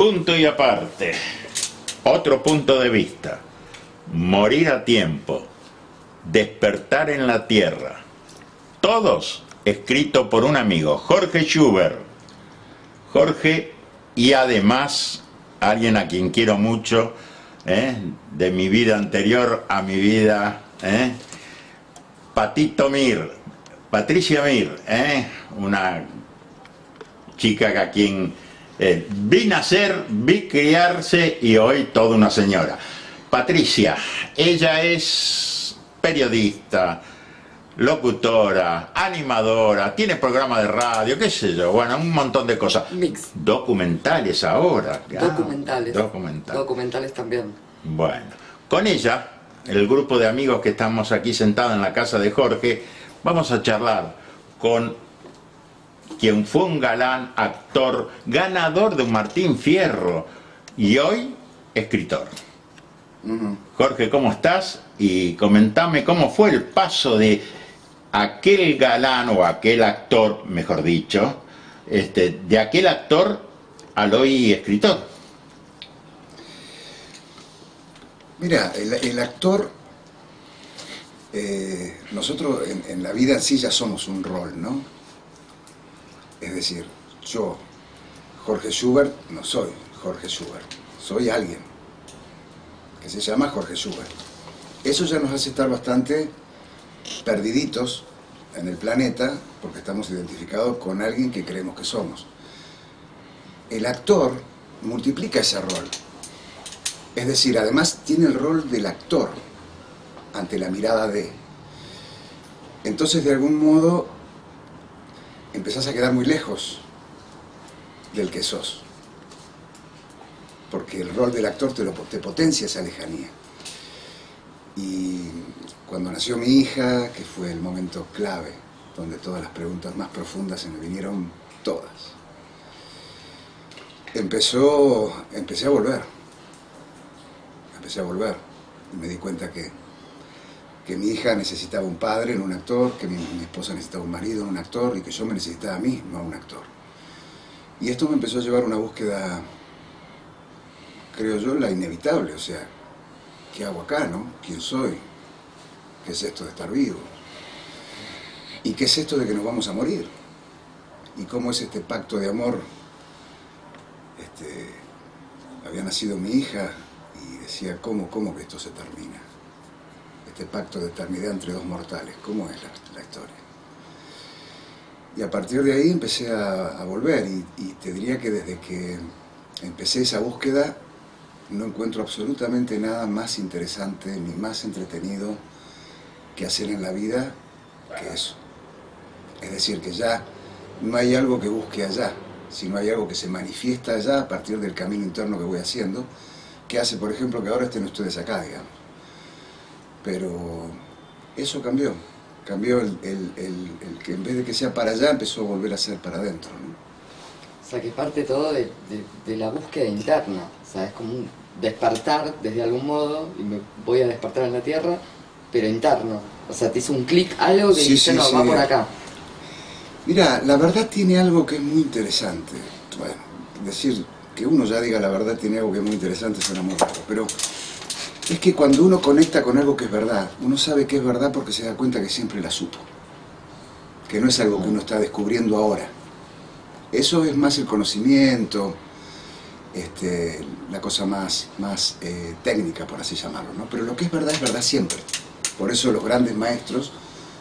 Punto y aparte. Otro punto de vista. Morir a tiempo. Despertar en la tierra. Todos escrito por un amigo, Jorge Schubert. Jorge y además alguien a quien quiero mucho, ¿eh? de mi vida anterior a mi vida, ¿eh? Patito Mir, Patricia Mir, ¿eh? una chica a quien vi nacer, vi criarse y hoy toda una señora. Patricia, ella es periodista, locutora, animadora, tiene programa de radio, qué sé yo, bueno, un montón de cosas. Mix. Documentales ahora. documentales. Documentales. Documentales también. Bueno, con ella, el grupo de amigos que estamos aquí sentados en la casa de Jorge, vamos a charlar con quien fue un galán, actor, ganador de un Martín Fierro y hoy escritor. Jorge, ¿cómo estás? Y comentame cómo fue el paso de aquel galán o aquel actor, mejor dicho, este, de aquel actor al hoy escritor. Mira, el, actor, eh, nosotros en, en, la vida en sí ya somos un rol, ¿no? Es decir, yo, Jorge Schubert, no soy Jorge Schubert, soy alguien que se llama Jorge Schubert. Eso ya nos hace estar bastante perdiditos en el planeta porque estamos identificados con alguien que creemos que somos. El actor multiplica ese rol. Es decir, además tiene el rol del actor ante la mirada de. Entonces, de algún modo, empezás a quedar muy lejos del que sos. Porque el rol del actor te, lo, te potencia esa lejanía. Y cuando nació mi hija, que fue el momento clave, donde todas las preguntas más profundas se me vinieron todas, empezó, empecé a volver, empecé a volver, y me di cuenta que, que mi hija necesitaba un padre, no un actor, que mi, esposa necesitaba un marido, no un actor, y que yo me necesitaba a mí, no a un actor. Y esto me empezó a llevar a una búsqueda, creo yo, la inevitable, o sea, ¿qué hago acá, no? ¿Quién soy? ¿Qué es esto de estar vivo? ¿Y qué es esto de que nos vamos a morir? ¿Y cómo es este pacto de amor? Este, había nacido mi hija y decía, ¿cómo, cómo que esto se termina? Este pacto de eternidad entre dos mortales, ¿cómo es la, historia? Y a partir de ahí empecé a, a volver y, y te diría que desde que empecé esa búsqueda no encuentro absolutamente nada más interesante ni más entretenido que hacer en la vida que eso. Es decir, que ya no hay algo que busque allá, sino hay algo que se manifiesta allá a partir del camino interno que voy haciendo, que hace, por ejemplo, que ahora estén ustedes acá, digamos. Pero eso cambió, cambió el, el, el, el, que en vez de que sea para allá, empezó a volver a ser para adentro. ¿no? O sea, que parte todo de, de, de la búsqueda interna, o sea, es como un despertar desde algún modo, y me voy a despertar en la Tierra, pero interno. O sea, te hizo un clic, algo que Sí, dice, sí, no, sí. va por acá. Mira, la verdad tiene algo que es muy interesante. Bueno, decir que uno ya diga la verdad tiene algo que es muy interesante suena muy raro, pero es que cuando uno conecta con algo que es verdad, uno sabe que es verdad porque se da cuenta que siempre la supo. Que no es algo que uno está descubriendo ahora. Eso es más el conocimiento, este, la cosa más, más eh, técnica, por así llamarlo. ¿no? Pero lo que es verdad es verdad siempre. Por eso los grandes maestros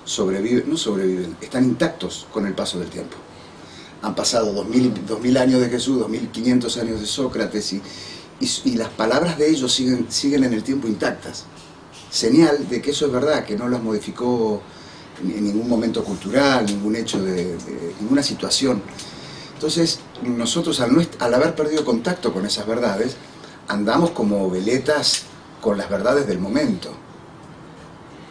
sobreviven, no sobreviven, están intactos con el paso del tiempo. Han pasado 2000, 2000 años de Jesús, 2500 años de Sócrates y, y, y, las palabras de ellos siguen, siguen en el tiempo intactas. Señal de que eso es verdad, que no las modificó en ningún momento cultural, ningún hecho de, de ninguna situación. Entonces, nosotros al, al haber perdido contacto con esas verdades, andamos como veletas con las verdades del momento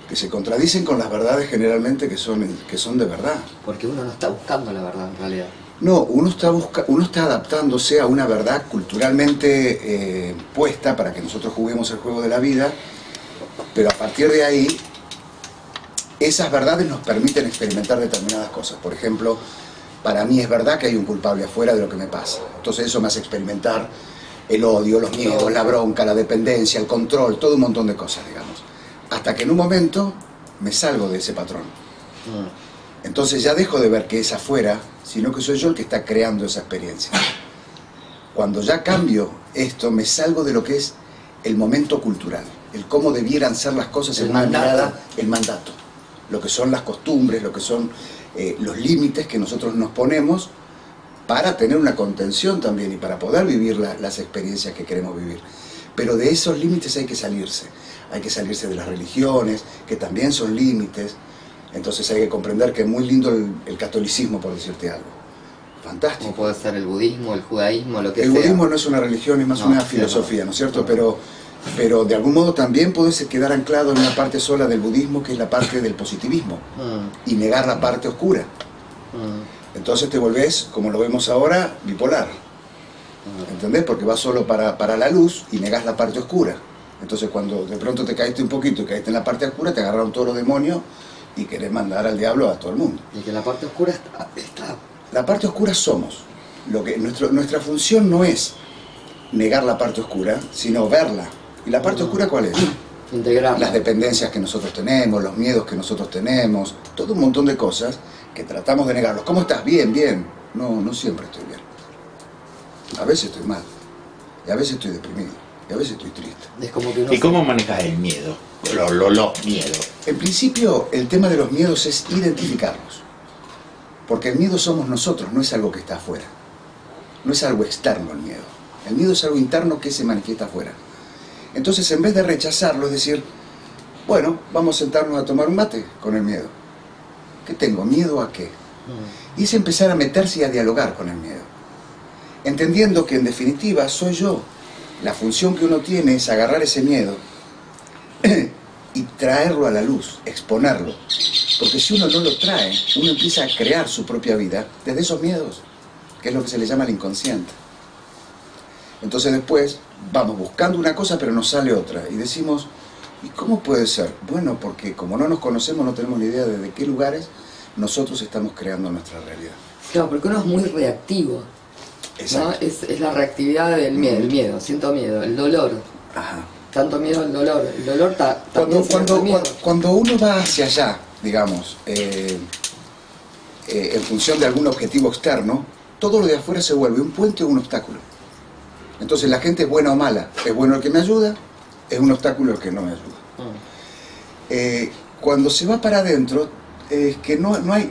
que se contradicen con las verdades generalmente que son, que son de verdad. Porque uno no está buscando la verdad en realidad. No, uno está, busca, uno está adaptándose a una verdad culturalmente eh, puesta para que nosotros juguemos el juego de la vida, pero a partir de ahí, esas verdades nos permiten experimentar determinadas cosas. Por ejemplo, para mí es verdad que hay un culpable afuera de lo que me pasa. Entonces eso me hace experimentar el odio, los miedos, la bronca, la dependencia, el control, todo un montón de cosas, digamos. Hasta que en un momento me salgo de ese patrón. Mm. Entonces ya dejo de ver que es afuera, sino que soy yo el que está creando esa experiencia. Cuando ya cambio esto, me salgo de lo que es el momento cultural, el cómo debieran ser las cosas El en una mandato. mirada, el mandato, lo que son las costumbres, lo que son eh, los límites que nosotros nos ponemos para tener una contención también y para poder vivir la- las experiencias que queremos vivir. Pero de esos límites hay que salirse, hay que salirse de las religiones, que también son límites, entonces hay que comprender que es muy lindo el, el catolicismo, por decirte algo. Fantástico. Como puede ser el budismo, el judaísmo, lo que El sea. budismo no es una religión, es más No, una filosofía, no. ¿no es cierto? Pero, pero de algún modo también puedes quedar anclado en una parte sola del budismo, que es la parte del positivismo, Mm, y negar la parte oscura. mm, Entonces te volvés, como lo vemos ahora, bipolar. mm. ¿Entendés? Porque vas solo para, para la luz y negás la parte oscura. Entonces cuando de pronto te caíste un poquito y caíste en la parte oscura, te agarraron todos los demonios y querés mandar al diablo a todo el mundo. Y que la parte oscura está, está La parte oscura somos. Lo que, nuestro- nuestra función no es negar la parte oscura, sino verla. ¿Y la parte oscura cuál es? integrada. Las dependencias que nosotros tenemos, los miedos que nosotros tenemos, todo un montón de cosas que tratamos de negarlos. ¿Cómo estás? Bien, bien. No, no siempre estoy bien. A veces estoy mal. Y a veces estoy deprimido. Y a veces estoy triste. Es como que uno ¿Y cómo manejas el miedo? Lo- lo- los miedos. En principio, el tema de los miedos es identificarlos. Porque el miedo somos nosotros, no es algo que está afuera. No es algo externo el miedo. El miedo es algo interno que se manifiesta afuera. Entonces, en vez de rechazarlo, es decir, bueno, vamos a sentarnos a tomar un mate con el miedo. ¿Qué tengo? ¿Miedo a qué? Mm, Y es empezar a meterse y a dialogar con el miedo. Entendiendo que en definitiva soy yo. La función que uno tiene es agarrar ese miedo y traerlo a la luz, exponerlo. Porque si uno no lo trae, uno empieza a crear su propia vida desde esos miedos, que es lo que se le llama el inconsciente. Entonces después vamos buscando una cosa pero nos sale otra y decimos, ¿y cómo puede ser? Bueno, porque como no nos conocemos no tenemos ni idea de, de qué lugares nosotros estamos creando nuestra realidad. Claro, porque uno es muy reactivo. ¿no? Exacto. Es, es la reactividad del miedo, el miedo, siento miedo, el dolor. Ajá. Tanto miedo al dolor. El dolor ta- Cuando, cuando, miedo. cuando, uno va hacia allá, digamos, eh, eh, en función de algún objetivo externo, todo lo de afuera se vuelve un puente o un obstáculo. Entonces la gente es buena o mala. Es bueno el que me ayuda, es un obstáculo el que no me ayuda. Mm, Eh, cuando se va para adentro, es que no, no, hay,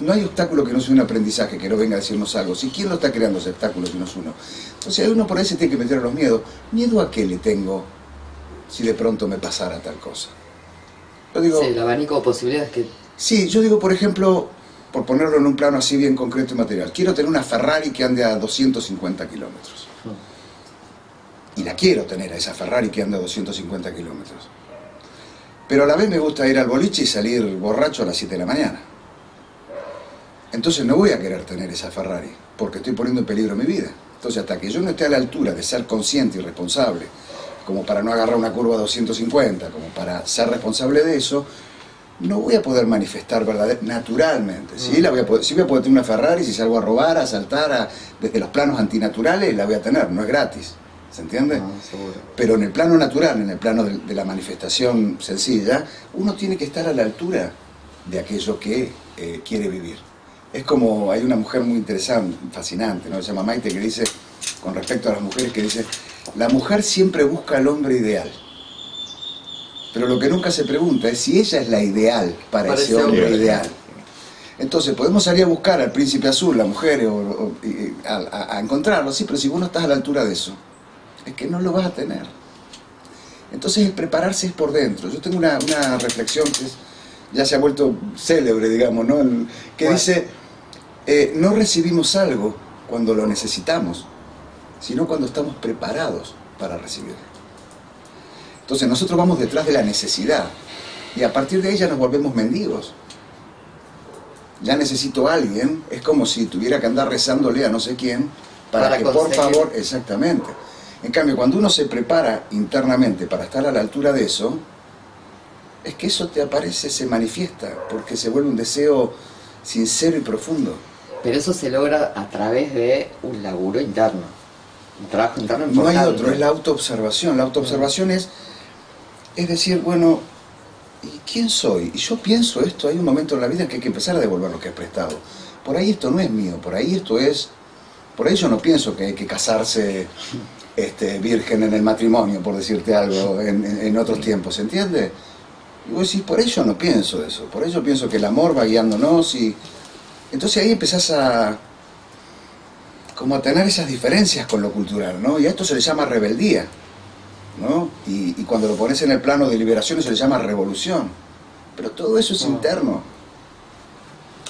no hay obstáculo que no sea un aprendizaje, que no venga a decirnos algo. Si quién lo está creando ese obstáculo si no es uno. Entonces hay uno por ahí se tiene que meter a los miedos. ¿Miedo a qué le tengo si de pronto me pasara tal cosa? Yo digo, Sí, el abanico de posibilidades que. Sí, yo digo, por ejemplo, por ponerlo en un plano así bien concreto y material, quiero tener una Ferrari que ande a 250 kilómetros. Y la quiero tener a esa Ferrari que anda a 250 kilómetros. Pero a la vez me gusta ir al boliche y salir borracho a las 7 de la mañana. Entonces no voy a querer tener esa Ferrari, porque estoy poniendo en peligro mi vida. Entonces hasta que yo no esté a la altura de ser consciente y responsable, como para no agarrar una curva a 250, como para ser responsable de eso, no voy a poder manifestar verdad naturalmente. ¿sí? La voy a poder, sí voy a poder tener una Ferrari, si salgo a robar, a saltar, a- desde los planos antinaturales, la voy a tener, no es gratis. ¿Se entiende? Ah. Pero en el plano natural, en el plano de, de la manifestación sencilla, uno tiene que estar a la altura de aquello que eh, quiere vivir. Es como, hay una mujer muy interesante, fascinante, ¿no? Se llama Maite, que dice, con respecto a las mujeres, que dice, la mujer siempre busca al hombre ideal. Pero lo que nunca se pregunta es si ella es la ideal para, ese hombre ideal. Entonces, podemos salir a buscar al príncipe azul, la mujer, o, o- y- a, encontrarlo, sí, pero si vos no estás a la altura de eso, es que no lo vas a tener. Entonces el prepararse es por dentro. Yo tengo una, una reflexión que es- ya se ha vuelto célebre, digamos, ¿no? El- que dice, eh, no recibimos algo cuando lo necesitamos, sino cuando estamos preparados para recibirlo. Entonces nosotros vamos detrás de la necesidad y a partir de ella nos volvemos mendigos. Ya necesito a alguien, es como si tuviera que andar rezándole a no sé quién para, Para que por favor, exactamente. En cambio, cuando uno se prepara internamente para estar a la altura de eso, es que eso te aparece, se manifiesta, porque se vuelve un deseo sincero y profundo. Pero eso se logra a través de un laburo interno. Un trabajo interno No hay otro, es la autoobservación. La autoobservación es, es decir, bueno, ¿y quién soy? Y yo pienso esto, hay un momento en la vida en que hay que empezar a devolver lo que he prestado. Por ahí esto no es mío, por ahí esto es... Por ahí yo no pienso que hay que casarse este, virgen en el matrimonio, por decirte algo, en, otros tiempos, ¿entiendes? Y vos decís, por ello no pienso eso, por ello pienso que el amor va guiándonos y... Entonces ahí empezás a... como a tener esas diferencias con lo cultural, ¿no? Y a esto se le llama rebeldía, ¿no? Y, y cuando lo pones en el plano de liberación se le llama revolución. Pero todo eso es Ah. interno.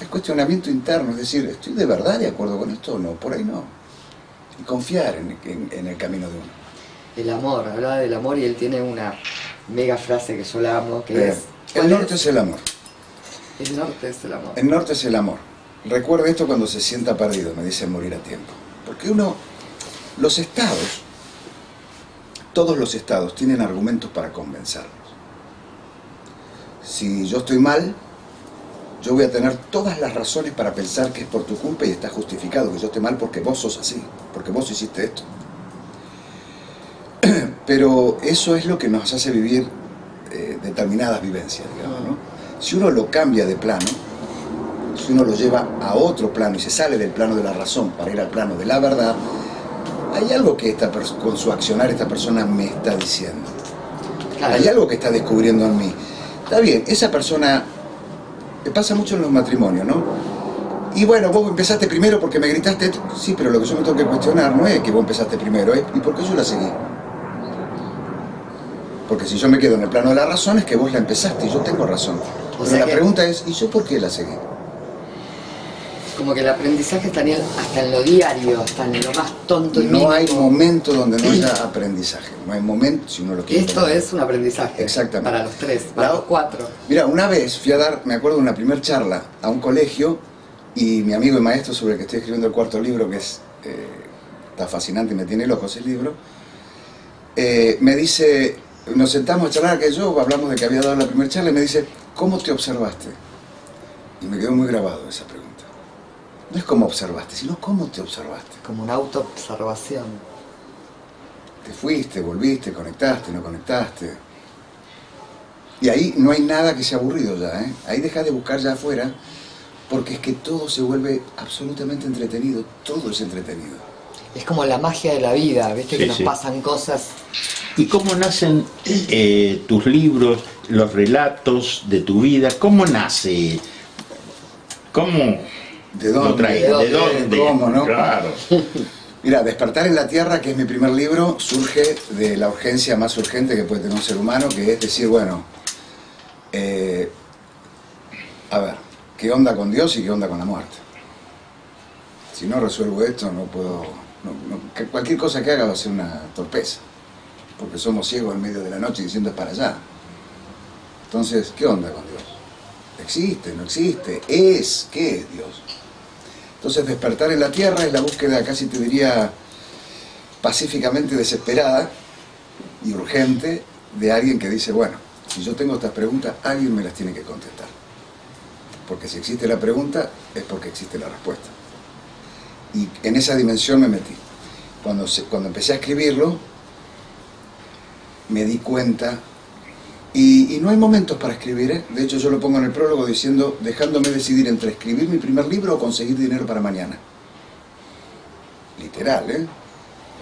Es cuestionamiento interno, es decir, ¿estoy de verdad de acuerdo con esto o no? Por ahí no. Y confiar en, en- en el camino de uno. El amor, hablaba del amor y él tiene una mega frase que yo la amo, que Eh, es... el ¿cuál norte es? es el amor. El norte es el amor. El norte es el amor. Recuerde esto cuando se sienta perdido, me dice morir a tiempo. Porque uno, los estados, todos los estados tienen argumentos para convencernos. Si yo estoy mal, yo voy a tener todas las razones para pensar que es por tu culpa y está justificado que yo esté mal porque vos sos así, porque vos hiciste esto. Pero eso es lo que nos hace vivir eh, determinadas vivencias, digamos, ¿no? Si uno lo cambia de plano, si uno lo lleva a otro plano y se sale del plano de la razón para ir al plano de la verdad, hay algo que esta con su accionar esta persona me está diciendo. Claro. Hay algo que está descubriendo en mí. Está bien, esa persona, me pasa mucho en los matrimonios, ¿no? Y bueno, vos empezaste primero porque me gritaste, sí, pero lo que yo me tengo que cuestionar no es que vos empezaste primero, es ¿y por qué yo la seguí? Porque si yo me quedo en el plano de la razón es que vos la empezaste y yo tengo razón. Pero sea la que- pregunta es, ¿y yo por qué la seguí? Como que el aprendizaje está hasta en lo diario, hasta en lo más tonto y No hay mínimo. momento donde no haya aprendizaje. No hay momento, si uno lo quiere. Esto es un aprendizaje. Exactamente. Para los tres, para La- los cuatro. Mira, una vez fui a dar, me acuerdo de una primer charla a un colegio y mi amigo y maestro sobre el que estoy escribiendo el cuarto libro, que es eh, está fascinante y me tiene loco ese libro, eh, me dice, nos sentamos a charlar que yo, hablamos de que había dado la primera charla y me dice, ¿cómo te observaste? Y me quedó muy grabado esa pregunta. No es cómo observaste, sino cómo te observaste. Como una autoobservación. Te fuiste, volviste, conectaste, no conectaste. Y ahí no hay nada que sea aburrido ya, ¿eh? Ahí dejas de buscar ya afuera, porque es que todo se vuelve absolutamente entretenido, todo es entretenido. Es como la magia de la vida, ¿viste? Sí, que nos sí. pasan cosas. ¿Y cómo nacen eh, tus libros, los relatos de tu vida? ¿Cómo nace? ¿Cómo ¿De dónde? ¿De ¿De dónde? dónde? ¿Cómo, no? Claro. Mira, Despertar en la Tierra, que es mi primer libro, surge de la urgencia más urgente que puede tener un ser humano, que es decir, bueno, eh, a ver, ¿qué onda con Dios y qué onda con la muerte? Si no resuelvo esto, no puedo... no- no- que cualquier cosa que haga va a ser una torpeza, porque somos ciegos en medio de la noche diciendo es para allá. Entonces, ¿qué onda con Dios? ¿Existe? ¿No existe? ¿Es? ¿Qué es Dios? Entonces despertar en la tierra es la búsqueda, casi te diría, pacíficamente desesperada y urgente de alguien que dice, bueno, si yo tengo estas preguntas, alguien me las tiene que contestar. Porque si existe la pregunta, es porque existe la respuesta. Y en esa dimensión me metí. Cuando, cuando empecé a escribirlo, me di cuenta, y, no hay momentos para escribir, ¿eh? de hecho yo lo pongo en el prólogo diciendo, dejándome decidir entre escribir mi primer libro o conseguir dinero para mañana. Literal, ¿eh?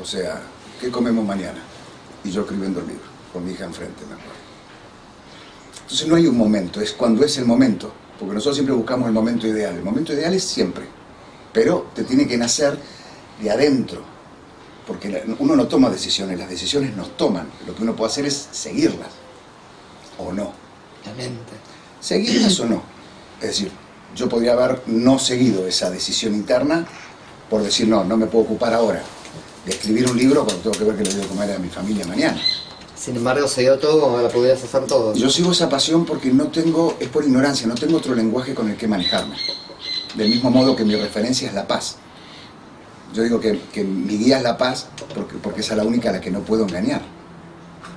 O sea, ¿qué comemos mañana? Y yo escribiendo el libro, con mi hija enfrente, me acuerdo. Entonces no hay un momento, es cuando es el momento, porque nosotros siempre buscamos el momento ideal. El momento ideal es siempre, pero te tiene que nacer de adentro, porque uno no toma decisiones, las decisiones nos toman. Lo que uno puede hacer es seguirlas, o no. La mente. ¿Seguirlas o no? Es decir, yo podría haber no seguido esa decisión interna por decir, no, no me puedo ocupar ahora de escribir un libro cuando tengo que ver que le voy a comer a mi familia mañana. Sin embargo, se dio todo como la pudieras hacer todo. Yo sigo esa pasión porque no tengo, es por ignorancia, no tengo otro lenguaje con el que manejarme. Del mismo modo que mi referencia es la paz. Yo digo que, que mi guía es la paz porque, porque esa es la única a la que no puedo engañar.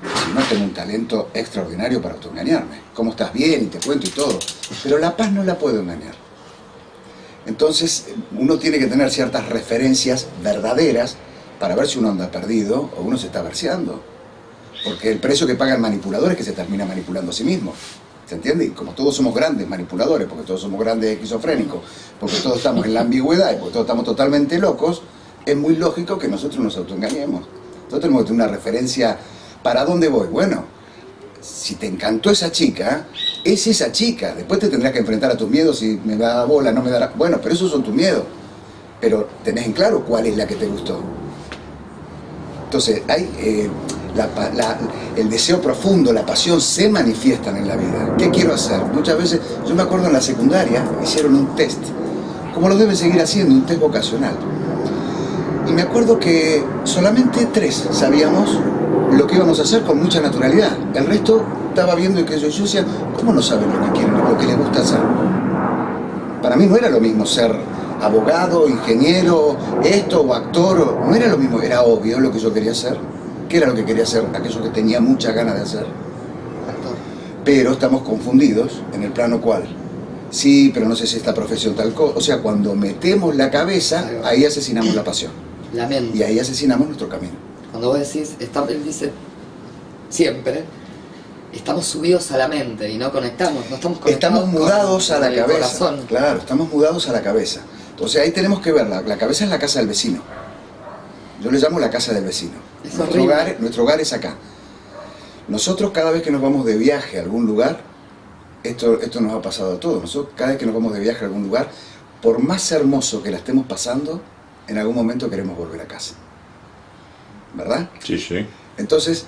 Si no, tengo un talento extraordinario para autoengañarme. ¿Cómo estás? Bien, y te cuento y todo. Pero la paz no la puedo engañar. Entonces, uno tiene que tener ciertas referencias verdaderas para ver si uno anda perdido o uno se está verseando. Porque el precio que paga el manipulador es que se termina manipulando a sí mismo. ¿Se entiende? Y como todos somos grandes manipuladores, porque todos somos grandes esquizofrénicos, porque todos estamos en la ambigüedad y porque todos estamos totalmente locos, es muy lógico que nosotros nos autoengañemos. Nosotros tenemos que tener una referencia. ¿Para dónde voy? Bueno, si te encantó esa chica, es esa chica. Después te tendrás que enfrentar a tus miedos y me da bola, no me dará. Bueno, pero esos son tus miedos. Pero tenés en claro cuál es la que te gustó. Entonces, hay, eh, el deseo profundo, la pasión se manifiestan en la vida. ¿Qué quiero hacer? Muchas veces, yo me acuerdo en la secundaria, hicieron un test, como lo deben seguir haciendo, un test vocacional. Y me acuerdo que solamente tres sabíamos lo que íbamos a hacer con mucha naturalidad. El resto estaba viendo y que yo, yo decía, ¿cómo no saben lo que quieren, lo que les gusta hacer? Para mí no era lo mismo ser abogado, ingeniero, esto o actor, no era lo mismo, era obvio lo que yo quería hacer. ¿Qué era lo que quería hacer? Aquello que tenía muchas ganas de hacer. Pero estamos confundidos en el plano cual. Sí, pero no sé si esta profesión tal cosa. O sea, cuando metemos la cabeza, ahí asesinamos la pasión. La mente. Y ahí asesinamos nuestro camino. Cuando vos decís, está, él dice siempre, estamos subidos a la mente y no conectamos, no estamos conectados Estamos mudados a la cabeza. Claro, estamos mudados a la cabeza. Entonces ahí tenemos que verla. La cabeza es la casa del vecino. Yo le llamo la casa del vecino. nuestro, hogar, nuestro hogar es acá. Nosotros cada vez que nos vamos de viaje a algún lugar, esto, esto nos ha pasado a todos, nosotros cada vez que nos vamos de viaje a algún lugar, por más hermoso que la estemos pasando, en algún momento queremos volver a casa. ¿Verdad? Sí, sí. Entonces,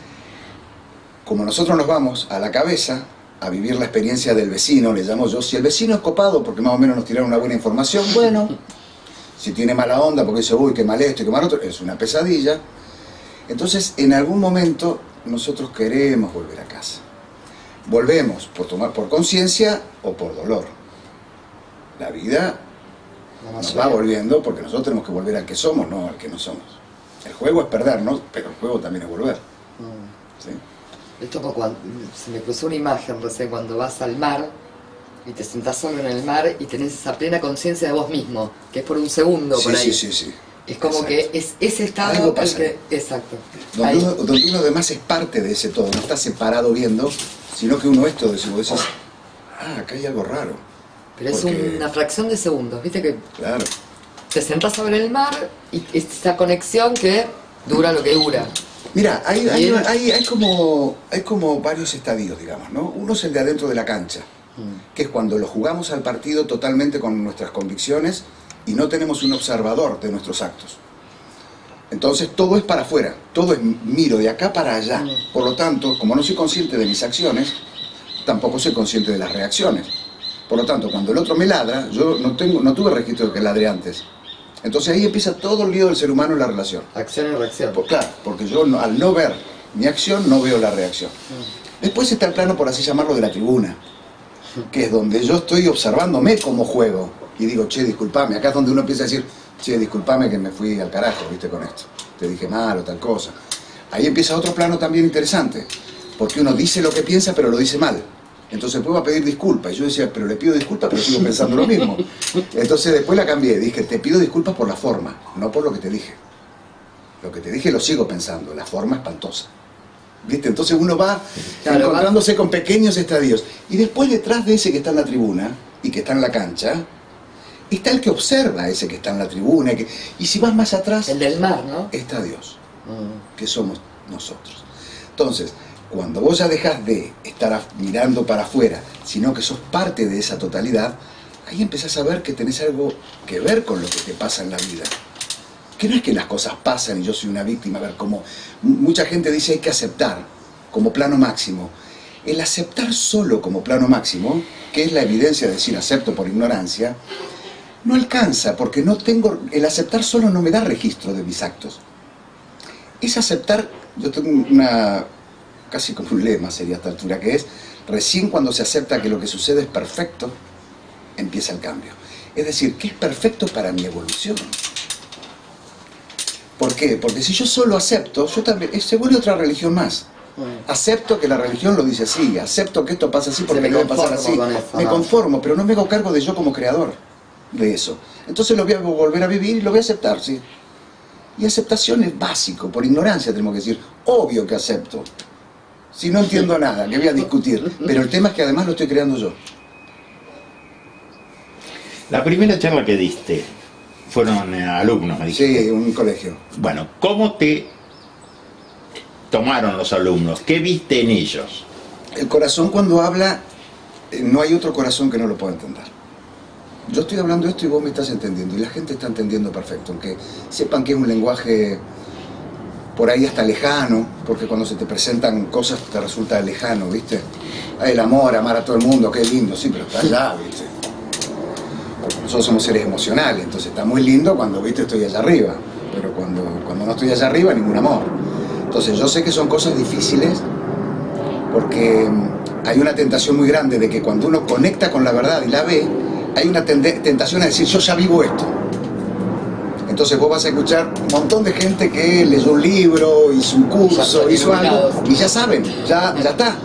como nosotros nos vamos a la cabeza a vivir la experiencia del vecino, le llamo yo, si el vecino es copado porque más o menos nos tiraron una buena información, bueno, si tiene mala onda porque dice, uy, qué mal esto y qué mal otro, es una pesadilla. Entonces, en algún momento nosotros queremos volver a casa. Volvemos por tomar por conciencia o por dolor. La vida nos va volviendo porque nosotros tenemos que volver al que somos, no al que no somos. El juego es perdernos, pero el juego también es volver. Mm. ¿Sí? Esto cuando, se me cruzó una imagen recién cuando vas al mar y te sentás solo en el mar y tenés esa plena conciencia de vos mismo, que es por un segundo por ahí. Sí, sí, sí. Es como que es ese estado que, exacto. Donde uno, donde uno, además es parte de ese todo, no está separado viendo, sino que uno es todo eso. Vos decís, ah, acá hay algo raro. Pero es una fracción de segundos, ¿viste? que Claro. Te sentás sobre el mar y esa conexión que dura lo que dura. Mira, hay, hay, hay, como, hay como varios estadios, digamos, ¿no? Uno es el de adentro de la cancha, mm. que es cuando lo jugamos al partido totalmente con nuestras convicciones y no tenemos un observador de nuestros actos. Entonces todo es para afuera, todo es miro de acá para allá. Mm. Por lo tanto, como no soy consciente de mis acciones, tampoco soy consciente de las reacciones. Por lo tanto, cuando el otro me ladra, yo no, tengo, no tuve registro de que ladre antes. Entonces ahí empieza todo el lío del ser humano en la relación. Acción y reacción. claro, porque yo al no ver mi acción, no veo la reacción. Mm. Después está el plano, por así llamarlo, de la tribuna, que es donde yo estoy observándome como juego. Y digo, che, disculpame. Acá es donde uno empieza a decir, che, disculpame que me fui al carajo, viste, con esto. Te dije mal o tal cosa. Ahí empieza otro plano también interesante, porque uno dice lo que piensa, pero lo dice mal. Entonces después va a pedir disculpas. Y yo decía, pero le pido disculpas, pero sigo pensando lo mismo. Entonces después la cambié. Dije, te pido disculpas por la forma, no por lo que te dije. Lo que te dije lo sigo pensando. La forma espantosa. ¿Viste? Entonces uno va encontrándose con pequeños estadios. Y después detrás de ese que está en la tribuna y que está en la cancha, está el que observa ese que está en la tribuna. Y, si vas más atrás... El del mar, ¿no? Está Dios, mm. que somos nosotros. Entonces, cuando vos ya dejas de estar mirando para afuera, sino que sos parte de esa totalidad, ahí empezás a ver que tenés algo que ver con lo que te pasa en la vida. Que no es que las cosas pasan y yo soy una víctima, a ver, como mucha gente dice hay que aceptar como plano máximo. El aceptar solo como plano máximo, que es la evidencia de decir acepto por ignorancia, no alcanza, porque no tengo, el aceptar solo no me da registro de mis actos. Es aceptar, yo tengo una, casi como un lema sería esta altura, que es, recién cuando se acepta que lo que sucede es perfecto, empieza el cambio. Es decir, que es perfecto para mi evolución. ¿Por qué? Porque si yo solo acepto, yo también, se vuelve otra religión más. Acepto que la religión lo dice así, acepto que esto pasa así porque debe pasar así. me conformo, pero no me hago cargo de yo como creador de eso. Entonces lo voy a volver a vivir y lo voy a aceptar, sí. Y aceptación es básico, por ignorancia tenemos que decir, obvio que acepto. Si no entiendo nada, que voy a discutir. Pero el tema es que además lo estoy creando yo. La primera charla que diste fueron eh, alumnos, me dijiste. Sí, un colegio. Bueno, ¿cómo te tomaron los alumnos? ¿Qué viste en ellos? El corazón cuando habla, eh, no hay otro corazón que no lo pueda entender. Yo estoy hablando esto y vos me estás entendiendo, y la gente está entendiendo perfecto, aunque sepan que es un lenguaje por ahí hasta lejano, porque cuando se te presentan cosas te resulta lejano, ¿viste? Hay el amor, amar a todo el mundo, qué lindo, sí, pero está allá, ¿viste? Nosotros somos seres emocionales, entonces está muy lindo cuando, ¿viste? Estoy allá arriba, pero cuando, cuando no estoy allá arriba, ningún amor. Entonces yo sé que son cosas difíciles, porque mm, hay una tentación muy grande de que cuando uno conecta con la verdad y la ve, hay una tentación a decir, yo ya vivo esto. Entonces vos vas a escuchar un montón de gente que leyó un libro, hizo un curso, hizo algo, y ya saben, ya, ya está.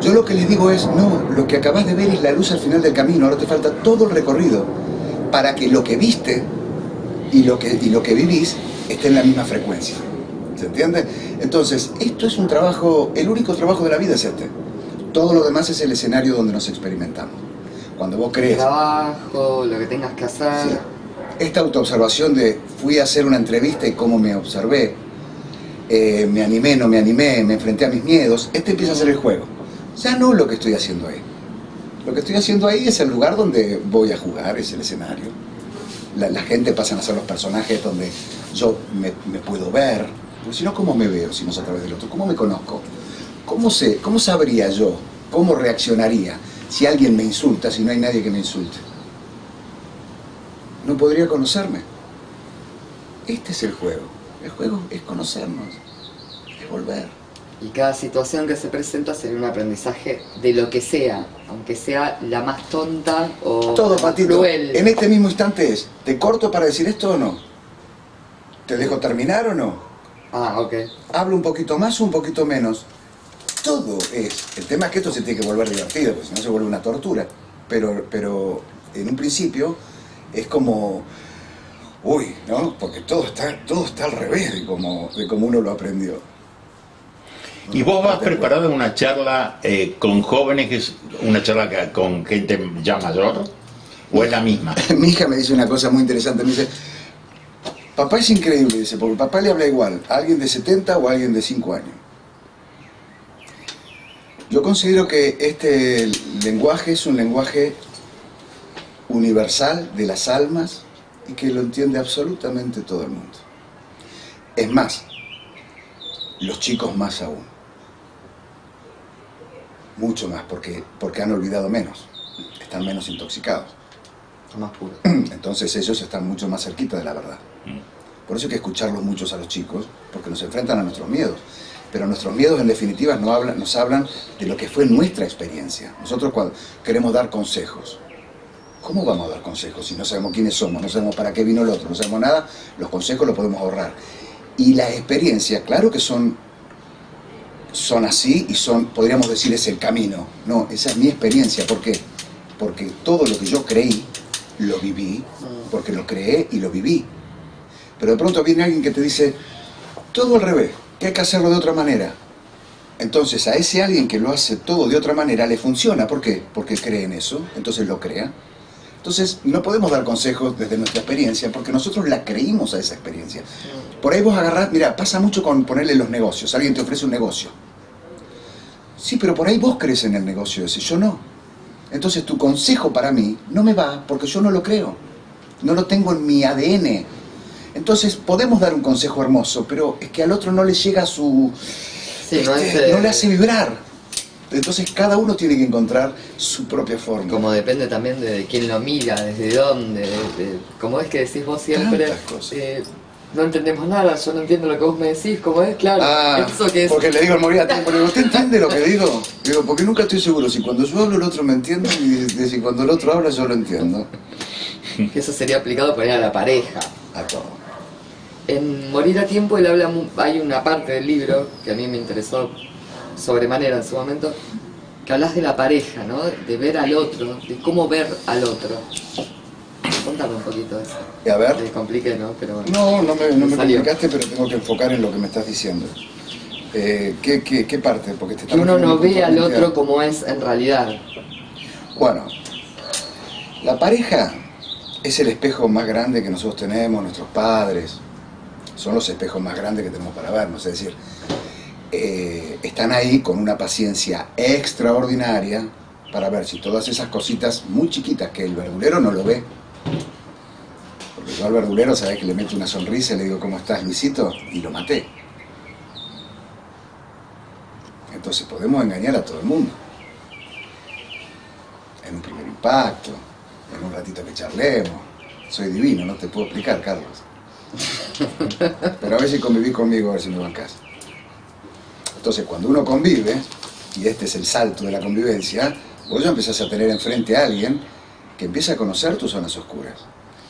Yo lo que les digo es, no, lo que acabas de ver es la luz al final del camino, ahora te falta todo el recorrido para que lo que viste y lo que, y lo que vivís esté en la misma frecuencia. ¿Se entiende? Entonces, esto es un trabajo, el único trabajo de la vida es este. Todo lo demás es el escenario donde nos experimentamos. Cuando vos crees... Trabajo, lo que tengas que hacer. Esta autoobservación de fui a hacer una entrevista y cómo me observé, eh, me animé, no me animé, me enfrenté a mis miedos, este empieza a ser el juego. Ya no lo que estoy haciendo ahí. Lo que estoy haciendo ahí es el lugar donde voy a jugar, es el escenario. La, gente pasa a ser los personajes donde yo me, puedo ver. Porque si no, ¿cómo me veo si no es a través del otro? ¿Cómo me conozco? ¿Cómo, sé, ¿Cómo sabría yo? ¿Cómo reaccionaría si alguien me insulta, si no hay nadie que me insulte? No podría conocerme. Este es el juego. El juego es conocernos, es volver. Y cada situación que se presenta sería un aprendizaje de lo que sea, aunque sea la más tonta o Todo, Patito. En este mismo instante es, ¿te corto para decir esto o no? ¿Te dejo terminar o no? Ah, ok. ¿Hablo un poquito más o un poquito menos? Todo es. El tema es que esto se tiene que volver divertido, porque si no se vuelve una tortura. Pero, pero en un principio es como, uy, ¿no? Porque todo está, todo está al revés de como, de como uno lo aprendió. ¿Y vos vas preparado en una charla eh, con jóvenes, una charla con gente ya mayor? ¿O es la misma? Mi hija me dice una cosa muy interesante, me dice, papá es increíble, dice, porque papá le habla igual a alguien de 70 o a alguien de 5 años. Yo considero que este lenguaje es un lenguaje universal de las almas y que lo entiende absolutamente todo el mundo. Es más, los chicos más aún mucho más, porque, porque han olvidado menos, están menos intoxicados. Son más puros. Entonces ellos están mucho más cerquita de la verdad. Mm. Por eso hay que escucharlos muchos a los chicos, porque nos enfrentan a nuestros miedos. Pero nuestros miedos en definitiva nos hablan, nos hablan de lo que fue nuestra experiencia. Nosotros cuando queremos dar consejos, ¿cómo vamos a dar consejos si no sabemos quiénes somos, no sabemos para qué vino el otro, no sabemos nada? Los consejos los podemos ahorrar. Y la experiencia, claro que son son así y son, podríamos decir, es el camino. No, esa es mi experiencia. ¿Por qué? Porque todo lo que yo creí, lo viví, porque lo creé y lo viví. Pero de pronto viene alguien que te dice, todo al revés, que hay que hacerlo de otra manera. Entonces a ese alguien que lo hace todo de otra manera le funciona. ¿Por qué? Porque cree en eso, entonces lo crea. Entonces no podemos dar consejos desde nuestra experiencia porque nosotros la creímos a esa experiencia. Por ahí vos agarrás, mira, pasa mucho con ponerle los negocios. Alguien te ofrece un negocio. Sí, pero por ahí vos crees en el negocio ese, yo no. Entonces tu consejo para mí no me va porque yo no lo creo. No lo tengo en mi ADN. Entonces podemos dar un consejo hermoso, pero es que al otro no le llega su... Sí, no, este, no le hace vibrar. Entonces cada uno tiene que encontrar su propia forma. Como depende también de quién lo mira, desde dónde, como es que decís vos siempre, eh, no entendemos nada, yo no entiendo lo que vos me decís, ¿cómo es? Claro, ah, eso que es... porque le digo al morir a tiempo, le digo, ¿usted entiende lo que digo? Digo, porque nunca estoy seguro si cuando yo hablo el otro me entiende y si cuando el otro habla yo lo entiendo. Eso sería aplicado para a la pareja. A todo. En Morir a Tiempo él habla, hay una parte del libro que a mí me interesó sobremanera en su momento, que hablas de la pareja, ¿no? De ver al otro, de cómo ver al otro. Contame un poquito eso. Y a ver. Te compliqué, ¿no? Pero bueno. No, no me, no me complicaste, pero tengo que enfocar en lo que me estás diciendo. Eh, ¿qué, qué, qué parte? Porque te Que uno no ve al otro como es en realidad. Bueno, la pareja es el espejo más grande que nosotros tenemos, nuestros padres, son los espejos más grandes que tenemos para vernos, es decir, eh, están ahí con una paciencia extraordinaria para ver si todas esas cositas muy chiquitas que el verdulero no lo ve, porque yo al verdulero, sabes que le meto una sonrisa y le digo, ¿cómo estás, Luisito? Y lo maté. Entonces podemos engañar a todo el mundo en un primer impacto, en un ratito que charlemos. Soy divino, no te puedo explicar, Carlos. Pero a ver si convivís conmigo, a ver si me bancás. Entonces, cuando uno convive, y este es el salto de la convivencia, vos ya empezás a tener enfrente a alguien que empieza a conocer tus zonas oscuras.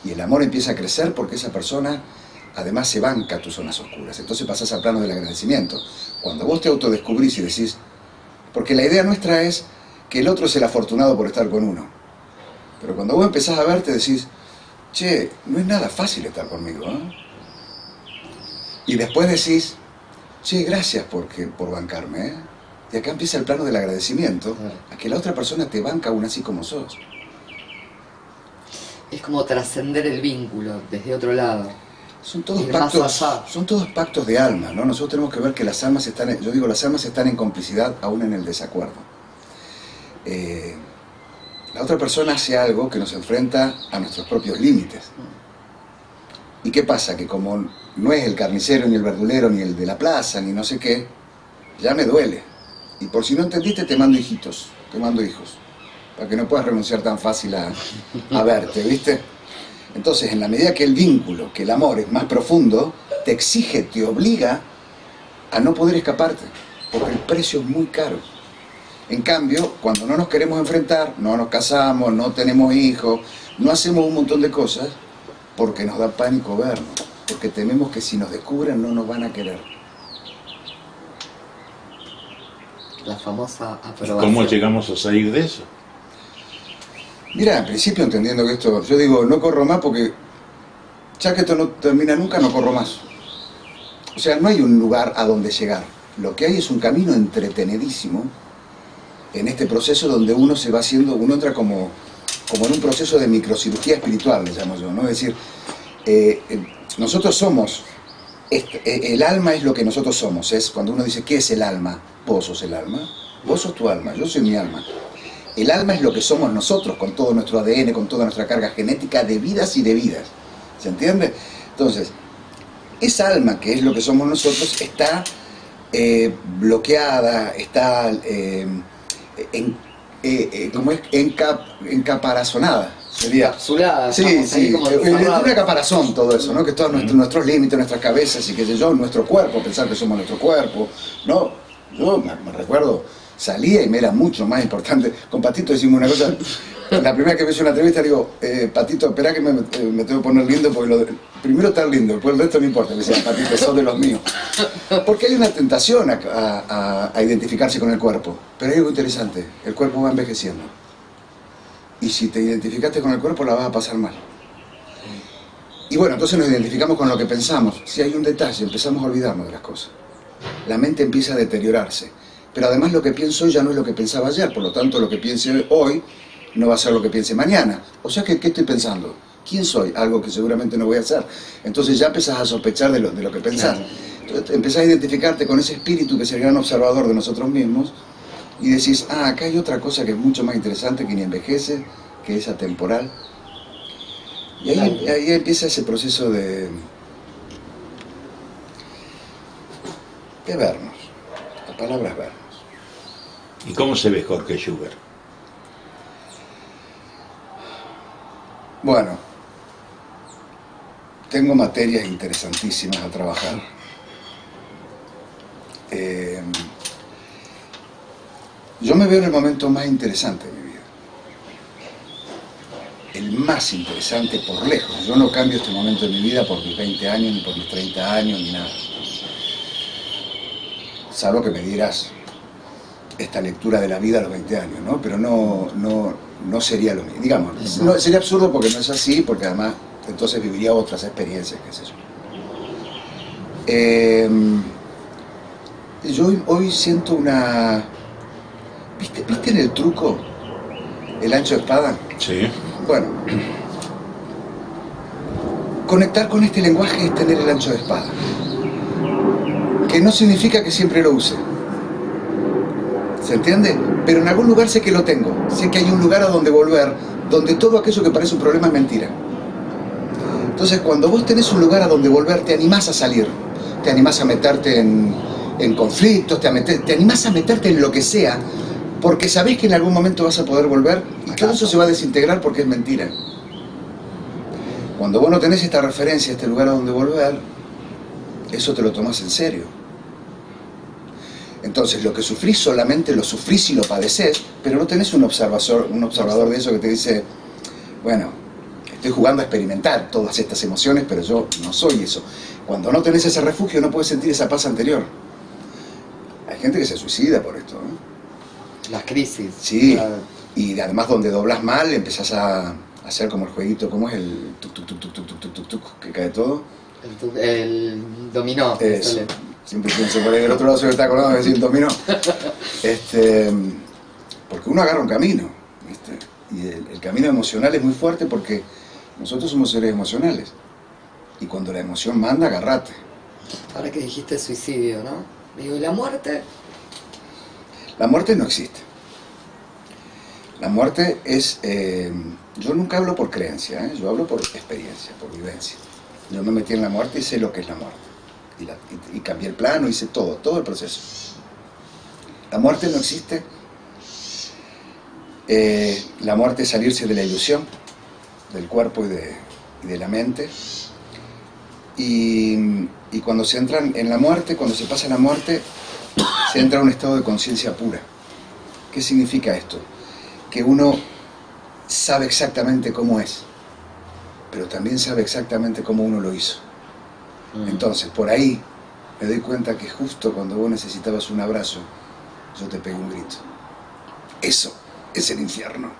Y el amor empieza a crecer porque esa persona además se banca tus zonas oscuras. Entonces pasás al plano del agradecimiento. Cuando vos te autodescubrís y decís, porque la idea nuestra es que el otro es el afortunado por estar con uno. Pero cuando vos empezás a verte decís, che, no es nada fácil estar conmigo. ¿eh?". Y después decís, che, gracias porque, por bancarme. ¿eh?". Y acá empieza el plano del agradecimiento, Claro. a que la otra persona te banca aún así como sos. Es como trascender el vínculo desde otro lado. Son todos pactos, son todos pactos de alma, ¿no? Nosotros tenemos que ver que las almas están, en- yo digo, las almas están en complicidad aún en el desacuerdo. Eh, la otra persona hace algo que nos enfrenta a nuestros propios límites. ¿Y qué pasa? Que como no es el carnicero, ni el verdulero, ni el de la plaza, ni no sé qué, ya me duele. Y por si no entendiste, te mando hijitos, te mando hijos, para que no puedas renunciar tan fácil a, verte, ¿viste? Entonces, en la medida que el vínculo, que el amor es más profundo, te exige, te obliga a no poder escaparte, porque el precio es muy caro. En cambio, cuando no nos queremos enfrentar, no nos casamos, no tenemos hijos, no hacemos un montón de cosas, porque nos da pánico vernos, porque tememos que si nos descubren no nos van a querer. La famosa ¿Y aprobación. ¿Cómo llegamos a salir de eso? Mira, en principio entendiendo que esto, yo digo, no corro más porque ya que esto no termina nunca, no corro más. O sea, no hay un lugar a donde llegar. Lo que hay es un camino entretenidísimo en este proceso donde uno se va haciendo, uno entra como, como en un proceso de microcirugía espiritual, le llamo yo, ¿no? Es decir, eh, eh, nosotros somos, este, eh, el alma es lo que nosotros somos, es cuando uno dice, ¿qué es el alma? Vos sos el alma, vos sos tu alma, yo soy mi alma. El alma es lo que somos nosotros, con todo nuestro ADN, con toda nuestra carga genética de vidas y de vidas. ¿Se entiende? Entonces, esa alma que es lo que somos nosotros está bloqueada, está en, eh, eh, ¿cómo es? Enca- encaparazonada. Sería. Encapsulada, Sí, sí, como eh, encerrados. una caparazón todo eso, ¿no? Que todos nuestros, nuestros límites, nuestras cabezas y qué sé yo, nuestro cuerpo, pensar que somos nuestro cuerpo, ¿no? Yo me, me recuerdo, salía y me era mucho más importante. Con Patito decimos una cosa, la primera que me hizo una entrevista le digo, eh, Patito, espera que me, eh, me tengo que poner lindo porque lo de- primero estar lindo, después el resto no importa. Me decía, Patito, sos de los míos. Porque hay una tentación a- a- a identificarse con el cuerpo, pero hay algo interesante, el cuerpo va envejeciendo. Y si te identificaste con el cuerpo la vas a pasar mal. Y bueno, entonces nos identificamos con lo que pensamos. Si hay un detalle, empezamos a olvidarnos de las cosas. La mente empieza a deteriorarse. Pero además lo que pienso hoy ya no es lo que pensaba ayer, por lo tanto lo que piense hoy no va a ser lo que piense mañana. O sea que, ¿qué estoy pensando? ¿Quién soy? Algo que seguramente no voy a hacer. Entonces ya empezás a sospechar de lo, de lo que pensás. Entonces empezás a identificarte con ese espíritu que es el gran observador de nosotros mismos y decís, ah, acá hay otra cosa que es mucho más interesante, que ni envejece, que es atemporal. Y ahí, empieza ese proceso de, de vernos. La palabra es vernos. ¿Y cómo se ve Jorge Schubert? Bueno, tengo materias interesantísimas a trabajar. Eh, yo me veo en el momento más interesante de mi vida. El más interesante por lejos. Yo no cambio este momento de mi vida por mis 20 años, ni por mis 30 años, ni nada. Salvo que me dirás, esta lectura de la vida a los 20 años, ¿no? Pero no, no, no sería lo mismo. Digamos, no, sería absurdo porque no es así, porque además entonces viviría otras experiencias, qué sé yo. Em, yo hoy, hoy siento una... ¿Viste, ¿Viste en el truco el ancho de espada? Sí. Bueno, conectar con este lenguaje es tener el ancho de espada. Que no significa que siempre lo use. ¿Se entiende? Pero en algún lugar sé que lo tengo. Sé que hay un lugar a donde volver, donde todo aquello que parece un problema es mentira. Entonces, cuando vos tenés un lugar a donde volver, te animás a salir. Te animás a meterte en, en conflictos, te, meter- te animás a meterte en lo que sea, porque sabés que en algún momento vas a poder volver y todo eso se va a desintegrar porque es mentira. Cuando vos no tenés esta referencia, este lugar a donde volver, eso te lo tomás en serio. Entonces, lo que sufrís solamente lo sufrís y lo padeces, pero no tenés un observador, un observador de eso que te dice, bueno, estoy jugando a experimentar todas estas emociones, pero yo no soy eso. Cuando no tenés ese refugio, no puedes sentir esa paz anterior. Hay gente que se suicida por esto. Las crisis. Sí, La- y además donde doblas mal empezás a hacer como el jueguito, ¿cómo es el tuk tuk tuk tuk tuk tuk tuk tuk que cae todo? el, el dominó. Eso. Siempre pienso por ahí del otro lado se me está acordando de decir dominó. Este, porque uno agarra un camino, ¿viste? Y el, el camino emocional es muy fuerte porque nosotros somos seres emocionales. Y cuando la emoción manda, agarrate. Ahora que dijiste suicidio, ¿no? Digo, ¿y la muerte? La muerte no existe. La muerte es... eh, yo nunca hablo por creencia, ¿eh? yo hablo por experiencia, por vivencia. Yo me metí en la muerte y sé lo que es la muerte. Y, cambié el plano, hice todo, todo el proceso. La muerte no existe. Eh, la muerte es salirse de la ilusión, del cuerpo y de, de la mente. Y, y cuando se entra en la muerte, cuando se pasa la muerte, se entra a un estado de conciencia pura. ¿Qué significa esto? Que uno sabe exactamente cómo es, pero también sabe exactamente cómo uno lo hizo. Entonces, por ahí me doy cuenta que justo cuando vos necesitabas un abrazo, yo te pegué un grito. Eso es el infierno.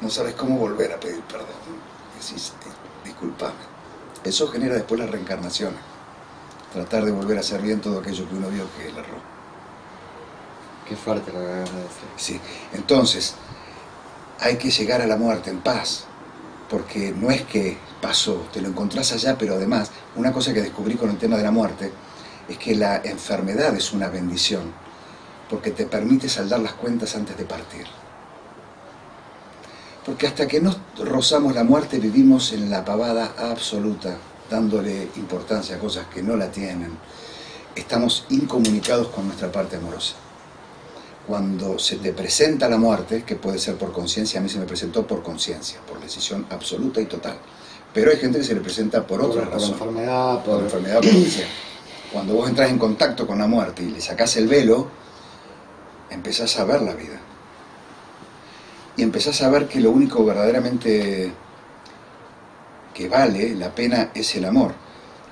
No sabes cómo volver a pedir perdón. Decís, "Eh, disculpame. Eso genera después la reencarnación. Tratar de volver a hacer bien todo aquello que uno vio que él erró. Qué fuerte lo que acabas de decir. Sí. Entonces, hay que llegar a la muerte en paz, porque no es que pasó, te lo encontrás allá, pero además, una cosa que descubrí con el tema de la muerte es que la enfermedad es una bendición, porque te permite saldar las cuentas antes de partir. Porque hasta que no rozamos la muerte vivimos en la pavada absoluta, dándole importancia a cosas que no la tienen. Estamos incomunicados con nuestra parte amorosa cuando se te presenta la muerte, que puede ser por conciencia, a mí se me presentó por conciencia, por decisión absoluta y total. Pero hay gente que se le presenta por otra por razón, enfermedad, por por... enfermedad por lo que sea. Cuando vos entras en contacto con la muerte y le sacás el velo, empezás a ver la vida. Y empezás a ver que lo único verdaderamente que vale la pena es el amor.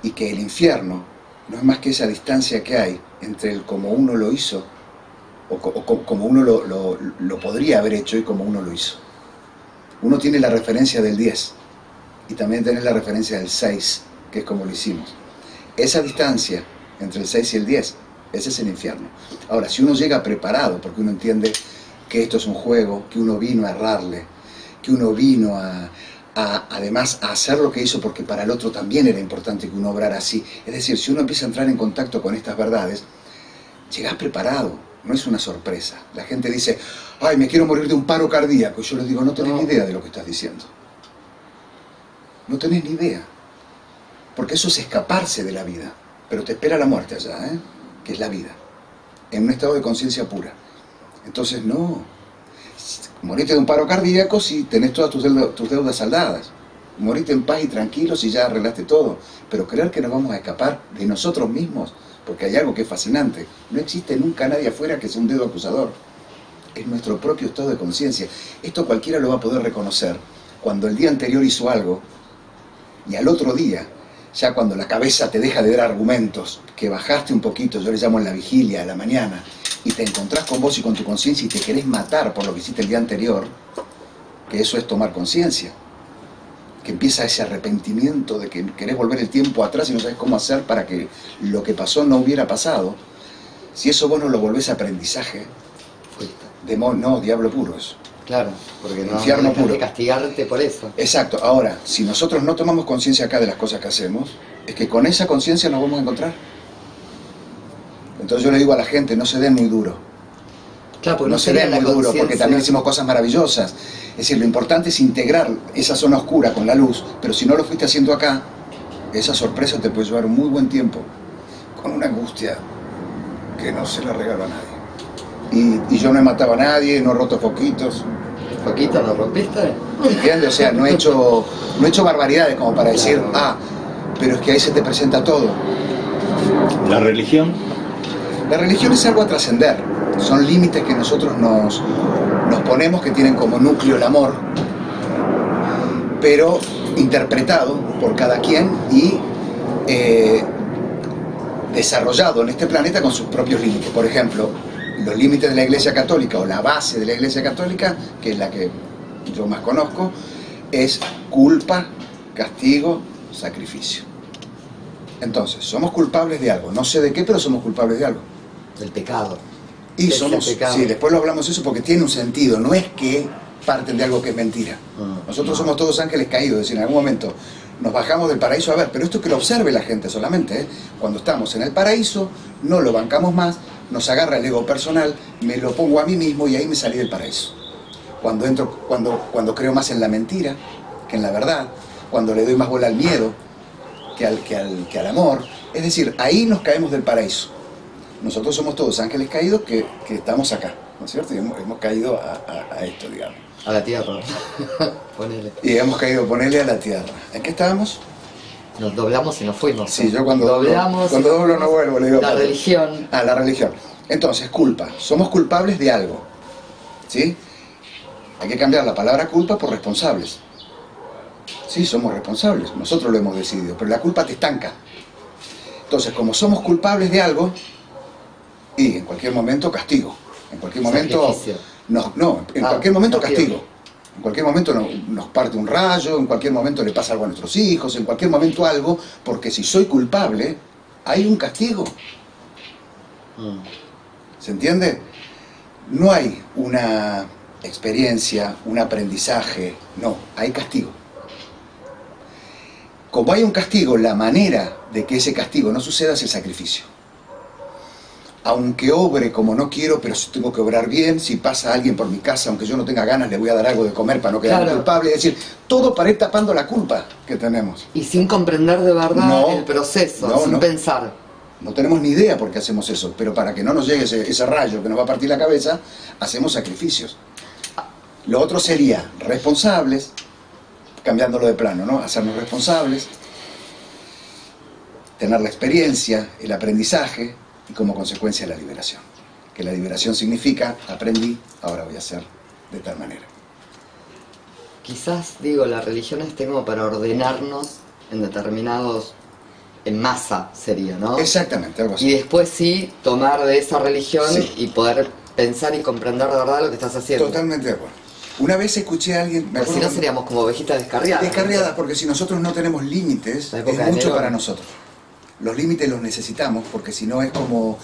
Y que el infierno no es más que esa distancia que hay entre el como uno lo hizo o, co- o co- como uno lo, lo- lo podría haber hecho y como uno lo hizo. Uno tiene la referencia del 10 y también tiene la referencia del 6, que es como lo hicimos. Esa distancia entre el 6 y el 10, ese es el infierno. Ahora, si uno llega preparado, porque uno entiende que esto es un juego, que uno vino a errarle, que uno vino a, a- además a hacer lo que hizo porque para el otro también era importante que uno obrara así. Es decir, si uno empieza a entrar en contacto con estas verdades, llegás preparado, no es una sorpresa. La gente dice, ay, me quiero morir de un paro cardíaco. Y yo les digo, no tenés No. ni idea de lo que estás diciendo. No tenés ni idea. Porque eso es escaparse de la vida. Pero te espera la muerte allá, ¿eh? que es la vida. En un estado de conciencia pura. Entonces, no. Morite de un paro cardíaco si tenés todas tus deudas, tus deudas saldadas. Morite en paz y tranquilo si ya arreglaste todo. Pero creer que nos vamos a escapar de nosotros mismos, porque hay algo que es fascinante. No existe nunca nadie afuera que sea un dedo acusador. Es nuestro propio estado de conciencia. Esto cualquiera lo va a poder reconocer cuando el día anterior hizo algo y al otro día, ya cuando la cabeza te deja de dar argumentos, que bajaste un poquito, yo le llamo en la vigilia, a la mañana, y te encontrás con vos y con tu conciencia y te querés matar por lo que hiciste el día anterior, que eso es tomar conciencia. Que empieza ese arrepentimiento de que querés volver el tiempo atrás y no sabes cómo hacer para que lo que pasó no hubiera pasado. Si eso vos no lo volvés aprendizaje, demonio, no, diablo puro eso. Claro, porque no, Infierno puro. castigarte por eso. Exacto. Ahora, si nosotros no tomamos conciencia acá de las cosas que hacemos, es que con esa conciencia nos vamos a encontrar. Entonces yo le digo a la gente, no se den muy duro. Claro, porque no, no se den muy duro, porque también hicimos cosas maravillosas. Es decir, lo importante es integrar esa zona oscura con la luz, pero si no lo fuiste haciendo acá, esa sorpresa te puede llevar un muy buen tiempo, con una angustia que no se la regalo a nadie. Y, y yo no he matado a nadie, no he roto foquitos, ¿Poquito lo rompiste? ¿entiendes? O sea, no he hecho, no he hecho barbaridades como para decir, Claro. ah, pero es que ahí se te presenta todo. La religión, La religión es algo a trascender, son límites que nosotros nos, nos ponemos que tienen como núcleo el amor, pero interpretado por cada quien y eh, desarrollado en este planeta con sus propios límites. Por ejemplo, los límites de la Iglesia Católica o la base de la Iglesia Católica, que es la que yo más conozco, es culpa, castigo, sacrificio. Entonces, somos culpables de algo, no sé de qué, pero somos culpables de algo. Del pecado. Y el somos, pecado. sí, después lo hablamos eso porque tiene un sentido, no es que parten de algo que es mentira. Mm. Nosotros somos todos ángeles caídos, es decir, en algún momento nos bajamos del paraíso a ver, pero esto es que lo observe la gente solamente, ¿eh? cuando estamos en el paraíso, no lo bancamos más, nos agarra el ego personal, me lo pongo a mí mismo y ahí me salí del paraíso. Cuando, entro, cuando, cuando creo más en la mentira que en la verdad, cuando le doy más bola al miedo que al, que al, que al amor, es decir, ahí nos caemos del paraíso. Nosotros somos todos ángeles caídos que, que estamos acá, ¿no es cierto? Y hemos, hemos caído a, a- a esto, digamos. A la tierra. Ponele. Y hemos caído, ponerle a la tierra. ¿En qué estábamos? Nos doblamos y nos fuimos. Sí, yo cuando doblamos. cuando doblo no vuelvo, le digo. La religión. Ah, la religión. Entonces, culpa. Somos culpables de algo. ¿Sí? Hay que cambiar la palabra culpa por responsables. Sí, somos responsables. Nosotros lo hemos decidido. Pero la culpa te estanca. Entonces, como somos culpables de algo, y en cualquier momento castigo. En cualquier momento. Sacrificio. No, no, en Ah, cualquier momento castigo. En cualquier momento no- nos parte un rayo, en cualquier momento le pasa algo a nuestros hijos, en cualquier momento algo, porque si soy culpable, hay un castigo. Mm. ¿Se entiende? No hay una experiencia, un aprendizaje, no, hay castigo. Como hay un castigo, la manera de que ese castigo no suceda es el sacrificio. Aunque obre como no quiero, pero si tengo que obrar bien, si pasa alguien por mi casa, aunque yo no tenga ganas, le voy a dar algo de comer para no quedar Claro. culpable. Es decir, todo para ir tapando la culpa que tenemos. Y sin comprender de verdad No. el proceso, No, sin no. pensar. No tenemos ni idea por qué hacemos eso, pero para que no nos llegue ese, ese rayo que nos va a partir la cabeza, hacemos sacrificios. Lo otro sería responsables, cambiándolo de plano, ¿no? Hacernos responsables, tener la experiencia, el aprendizaje y como consecuencia la liberación. Que la liberación significa, aprendí, ahora voy a hacer de tal manera. Quizás, digo, la religión esté como para ordenarnos en determinados. en masa sería, ¿no? Exactamente, algo Y así. después sí tomar de esa religión Sí. y poder pensar y comprender de verdad lo que estás haciendo. Totalmente de acuerdo. Una vez escuché a alguien, me si no seríamos como ovejitas descarriadas. Descarriadas, porque si nosotros no tenemos límites, es mucho para nosotros. Los límites los necesitamos, porque si no es como,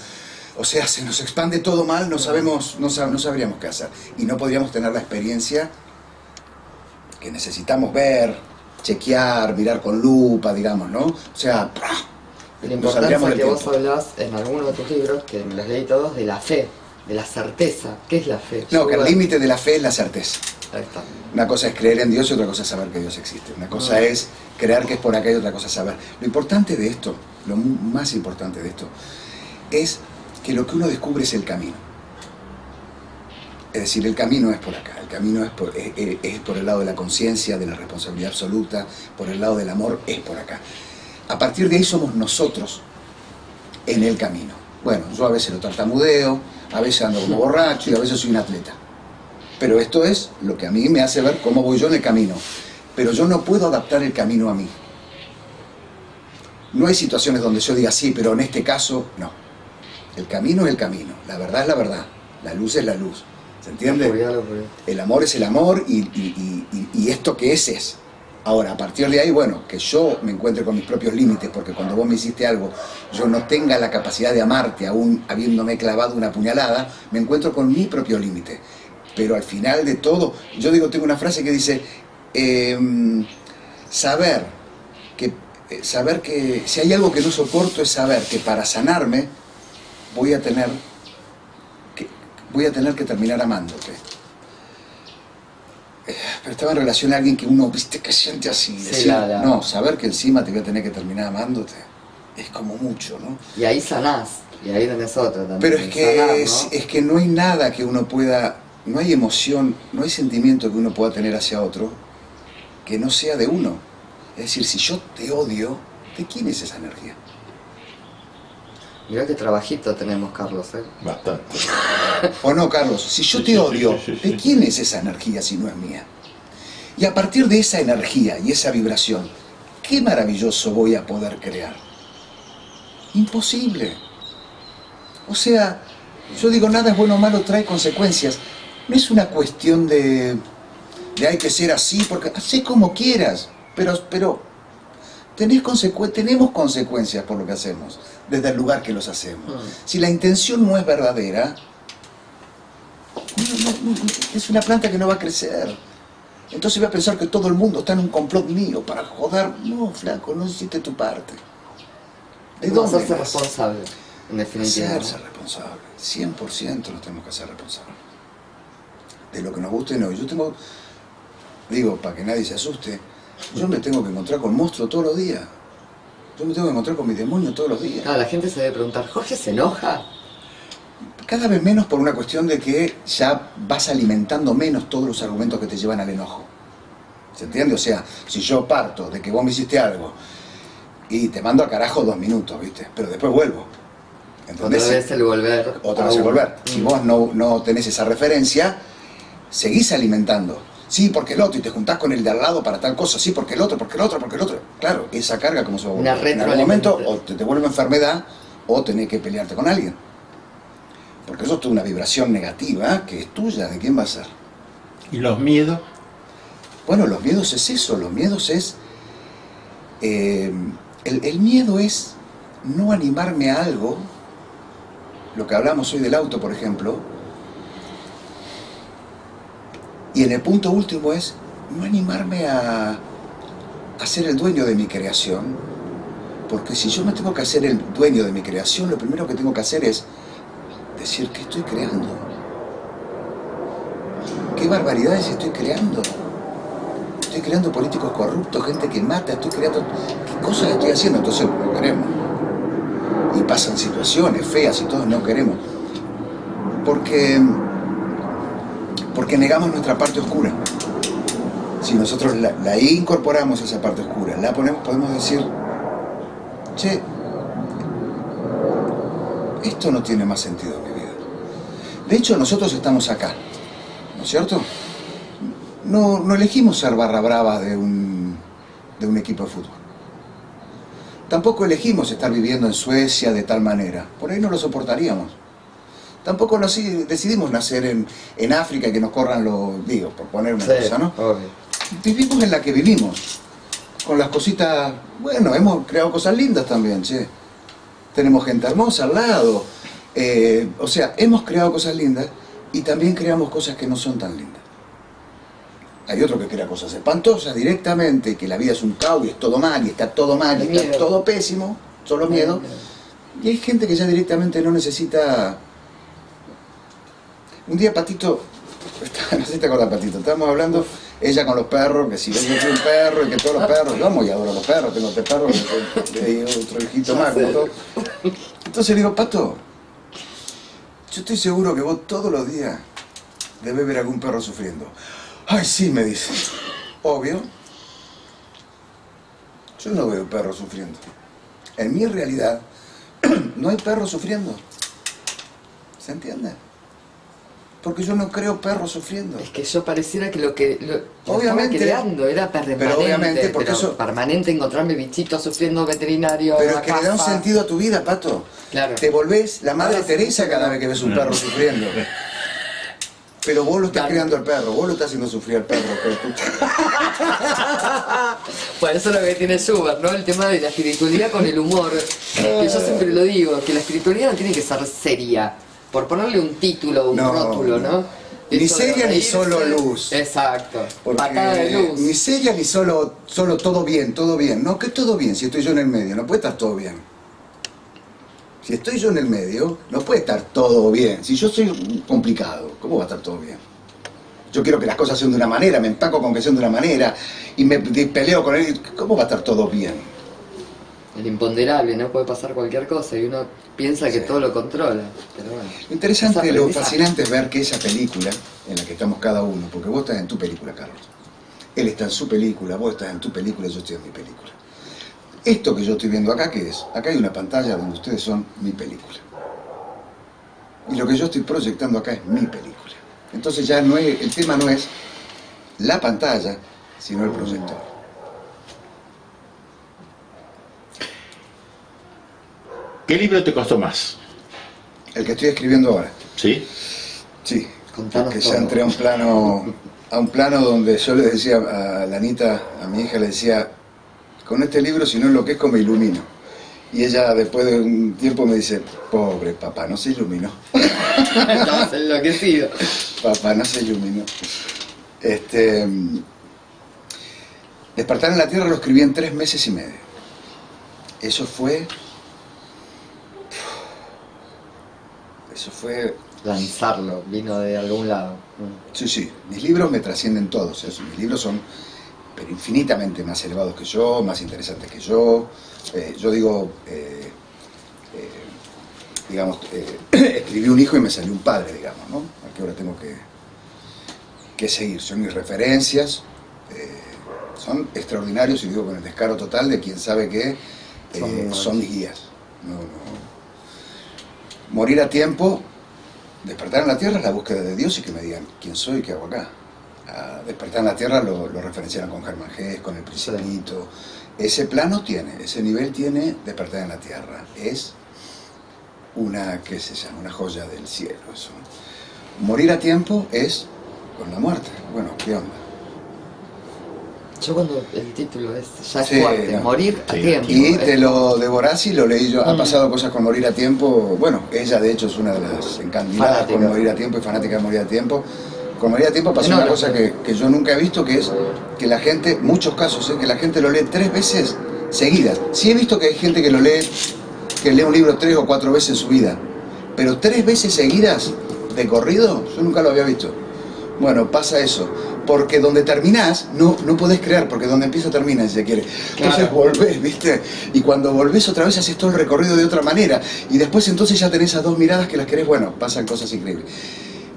o sea, se nos expande todo mal, no sabemos, no, sab- no sabríamos qué hacer. Y no podríamos tener la experiencia que necesitamos ver, chequear, mirar con lupa, digamos, ¿no? O sea, Y la importancia que del vos tiempo. hablás en alguno de tus libros, que me los leí todos, de la fe, de la certeza. ¿Qué es la fe? No, que el límite de la fe es la certeza. Ahí está. Una cosa es creer en Dios y otra cosa es saber que Dios existe. Una cosa Ah. es creer que es por acá y otra cosa es saber. Lo importante de esto, lo más importante de esto, es que lo que uno descubre es el camino. Es decir, el camino es por acá, el camino es por, es por el lado de la conciencia, de la responsabilidad absoluta, por el lado del amor, es por acá. A partir de ahí somos nosotros en el camino. Bueno, yo a veces lo tartamudeo, a veces ando como borracho y a veces soy un atleta. Pero esto es lo que a mí me hace ver cómo voy yo en el camino. Pero yo no puedo adaptar el camino a mí. No hay situaciones donde yo diga sí, pero en este caso no. El camino es el camino, la verdad es la verdad, la luz es la luz. ¿Se entiende? El amor es el amor y, y- y- y- y esto que es es. Ahora, a partir de ahí, bueno, que yo me encuentre con mis propios límites, porque cuando vos me hiciste algo, yo no tenga la capacidad de amarte, aún habiéndome clavado una puñalada, me encuentro con mi propio límite. Pero al final de todo, yo digo, tengo una frase que dice, em, saber que, eh, saber que, si hay algo que no soporto es saber que para sanarme voy a tener que, voy a tener que terminar amándote. Eh, Pero estaba en relación a alguien que uno, viste, que siente así. Sí, decir, la- la- No, saber que encima te voy a tener que terminar amándote es como mucho, ¿no? Y ahí sanás, y ahí tenés otra también. Pero es que, sanar, es, ¿no? es que no hay nada que uno pueda, no hay emoción, no hay sentimiento que uno pueda tener hacia otro que no sea de uno. Es decir, si yo te odio, ¿de quién es esa energía? Mirá qué trabajito tenemos, Carlos, ¿eh? Bastante. ¿O no, Carlos? Si yo te odio, ¿de quién es esa energía si no es mía? Y a partir de esa energía y esa vibración, ¿qué maravilloso voy a poder crear? Imposible. O sea, yo digo, nada es bueno o malo, trae consecuencias. No es una cuestión de, de hay que ser así, porque hacé como quieras, pero, pero tenés consecu- tenemos consecuencias por lo que hacemos, desde el lugar que los hacemos. Mm. Si la intención no es verdadera, no- no- no- es una planta que no va a crecer. Entonces voy a pensar que todo el mundo está en un complot mío para joder. No, flaco, no hiciste tu parte. ¿De ¿Cómo dónde hacerse responsable, en definitiva? Hacerse responsable. 100% nos tenemos que hacer responsables. De lo que nos guste y no. Yo tengo, digo, para que nadie se asuste, yo me tengo que encontrar con monstruos todos los días. Yo me tengo que encontrar con mi demonio todos los días. Ah, la gente se debe preguntar, ¿Jorge se enoja? Cada vez menos por una cuestión de que ya vas alimentando menos todos los argumentos que te llevan al enojo. ¿Se entiende? O sea, si yo parto de que vos me hiciste algo y te mando al carajo dos minutos, ¿viste? Pero después vuelvo. Otra ¿Entendés? vez el volver. Otra a vez el volver. Si vos no, no tenés esa referencia, seguís alimentando. Sí, porque el otro, y te juntás con el de al lado para tal cosa. Sí, porque el otro, porque el otro, porque el otro. Claro, esa carga como se va a Una volver. En algún momento o te, te vuelve enfermedad o tenés que pelearte con alguien. Porque eso es toda una vibración negativa que es tuya. ¿De quién va a ser? ¿Y los miedos? Bueno, los miedos es eso. Los miedos es... eh, el, el miedo es no animarme a algo. Lo que hablamos hoy del auto, por ejemplo. Y en el punto último es no animarme a, ser el dueño de mi creación. Porque si yo me tengo que hacer el dueño de mi creación, lo primero que tengo que hacer es decir que estoy creando. ¿Qué barbaridades estoy creando? Estoy creando políticos corruptos, gente que mata, estoy creando... ¿Qué cosas estoy haciendo? Entonces no queremos. Y pasan situaciones feas y todos no queremos. Porque... Porque negamos nuestra parte oscura. Si nosotros la, la incorporamos esa parte oscura, la ponemos, podemos decir, che, esto no tiene más sentido en mi vida. De hecho, nosotros estamos acá, ¿no es cierto? No, no elegimos ser barra brava de un, de un equipo de fútbol. Tampoco elegimos estar viviendo en Suecia de tal manera. Por ahí no lo soportaríamos. Tampoco decidimos nacer en, en África y que nos corran los, digo, por poner una Sí, cosa, ¿no? obvio. Vivimos en la que vivimos. Con las cositas, bueno, hemos creado cosas lindas también, che. Tenemos gente hermosa al lado. Eh, o sea, hemos creado cosas lindas y también creamos cosas que no son tan lindas. Hay otro que crea cosas espantosas directamente, que la vida es un caos y es todo mal y está todo mal y está todo pésimo, solo miedo. Y hay gente que ya directamente no necesita... Un día Patito, no sé si te acuerdas Patito, estábamos hablando, ella con los perros, que si yo soy un perro y que todos los perros, yo amo y adoro los perros, tengo tres perros y otro hijito más, como todo. Entonces le digo, Pato, yo estoy seguro que vos todos los días debes ver algún perro sufriendo. Ay, sí, me dice. Obvio. Yo no veo perros sufriendo. En mi realidad, no hay perros sufriendo. ¿Se entiende? Porque yo no creo perros sufriendo. Es que yo pareciera que lo que lo, lo Obviamente. estaba creando era permanente. Pero obviamente, porque pero eso- permanente encontrarme bichitos sufriendo veterinario. Pero es que le da un sentido a tu vida, Pato. Claro. Te volvés la madre Teresa cada vez que ves un perro sufriendo. Pero vos lo estás Claro. criando al perro, vos lo estás haciendo sufrir al perro. puta. Bueno, eso es lo que tiene Schubert, ¿no? El tema de la espiritualidad con el humor. Que yo siempre lo digo, que la espiritualidad no tiene que ser seria. Por ponerle un título, un No, rótulo, ¿no? Ni Eso de seria ni solo luz. Exacto. Porque Patada de luz. ni seria ni solo, solo todo bien, todo bien. No, que todo bien, si estoy yo en el medio, no puede estar todo bien. Si estoy yo en el medio, no puede estar todo bien. Si yo soy complicado, ¿cómo va a estar todo bien? Yo quiero que las cosas sean de una manera, me empaco con que sean de una manera y me peleo con él. ¿Cómo va a estar todo bien? El imponderable, no puede pasar cualquier cosa y uno piensa que Sí. todo lo controla. Pero bueno. Lo interesante, Es lo fascinante es ver que esa película, en la que estamos cada uno, porque vos estás en tu película, Carlos. Él está en su película, vos estás en tu película, yo estoy en mi película. Esto que yo estoy viendo acá, ¿qué es? Acá hay una pantalla donde ustedes son mi película. Y lo que yo estoy proyectando acá es mi película. Entonces ya no es, el tema no es la pantalla, sino el proyector. ¿Qué libro te costó más? El que estoy escribiendo ahora. ¿Sí? Sí, Contanos porque todo. ya entré a un plano, a un plano donde yo le decía a Lanita, a mi hija, le decía, con este libro si no enloquezco me ilumino. Y ella después de un tiempo me dice, pobre papá, no se iluminó. Estabas enloquecido. Papá, no se iluminó. Este, Despertar en la Tierra lo escribí en tres meses y medio. Eso fue... Eso fue Lanzarlo, vino de algún lado. Sí, sí, mis libros me trascienden todos, mis libros son pero infinitamente más elevados que yo, más interesantes que yo. Eh, yo digo, eh, eh, digamos, escribí un hijo y me salió un padre, digamos, ¿no? ¿A qué hora tengo que, que seguir? Son mis referencias, son extraordinarios y digo con el descaro total de quien sabe que Son- son mis guías. No, no. Morir a tiempo Despertar en la Tierra es la búsqueda de Dios y que me digan quién soy y qué hago acá. A despertar en la Tierra lo, lo referenciaron con Germán Gess, con el Principito. Ese plano tiene, ese nivel tiene Despertar en la Tierra. Es una, qué se llama, una joya del cielo. Eso. Morir a tiempo es con la muerte. Bueno, ¿qué onda? Yo cuando el título es ya es Sí, fuerte, no. morir a Sí. tiempo. Y es- te lo devorás y lo leí yo. Ha Mm. pasado cosas con Morir a Tiempo. Bueno, ella de hecho es una de las encandiladas con Morir a Tiempo y fanática de Morir a Tiempo. Con Morir a Tiempo pasó No, una no, cosa no. que, que yo nunca he visto, que es que la gente, muchos casos, ¿eh? que la gente lo lee tres veces seguidas. Sí he visto que hay gente que lo lee, que lee un libro tres o cuatro veces en su vida. Pero tres veces seguidas de corrido, yo nunca lo había visto. Bueno, pasa eso. Porque donde terminás, no, no podés crear, porque donde empieza termina, si se quiere. Entonces Claro. volvés, ¿viste? Y cuando volvés otra vez haces todo el recorrido de otra manera. Y después entonces ya tenés esas dos miradas que las querés, bueno, pasan cosas increíbles.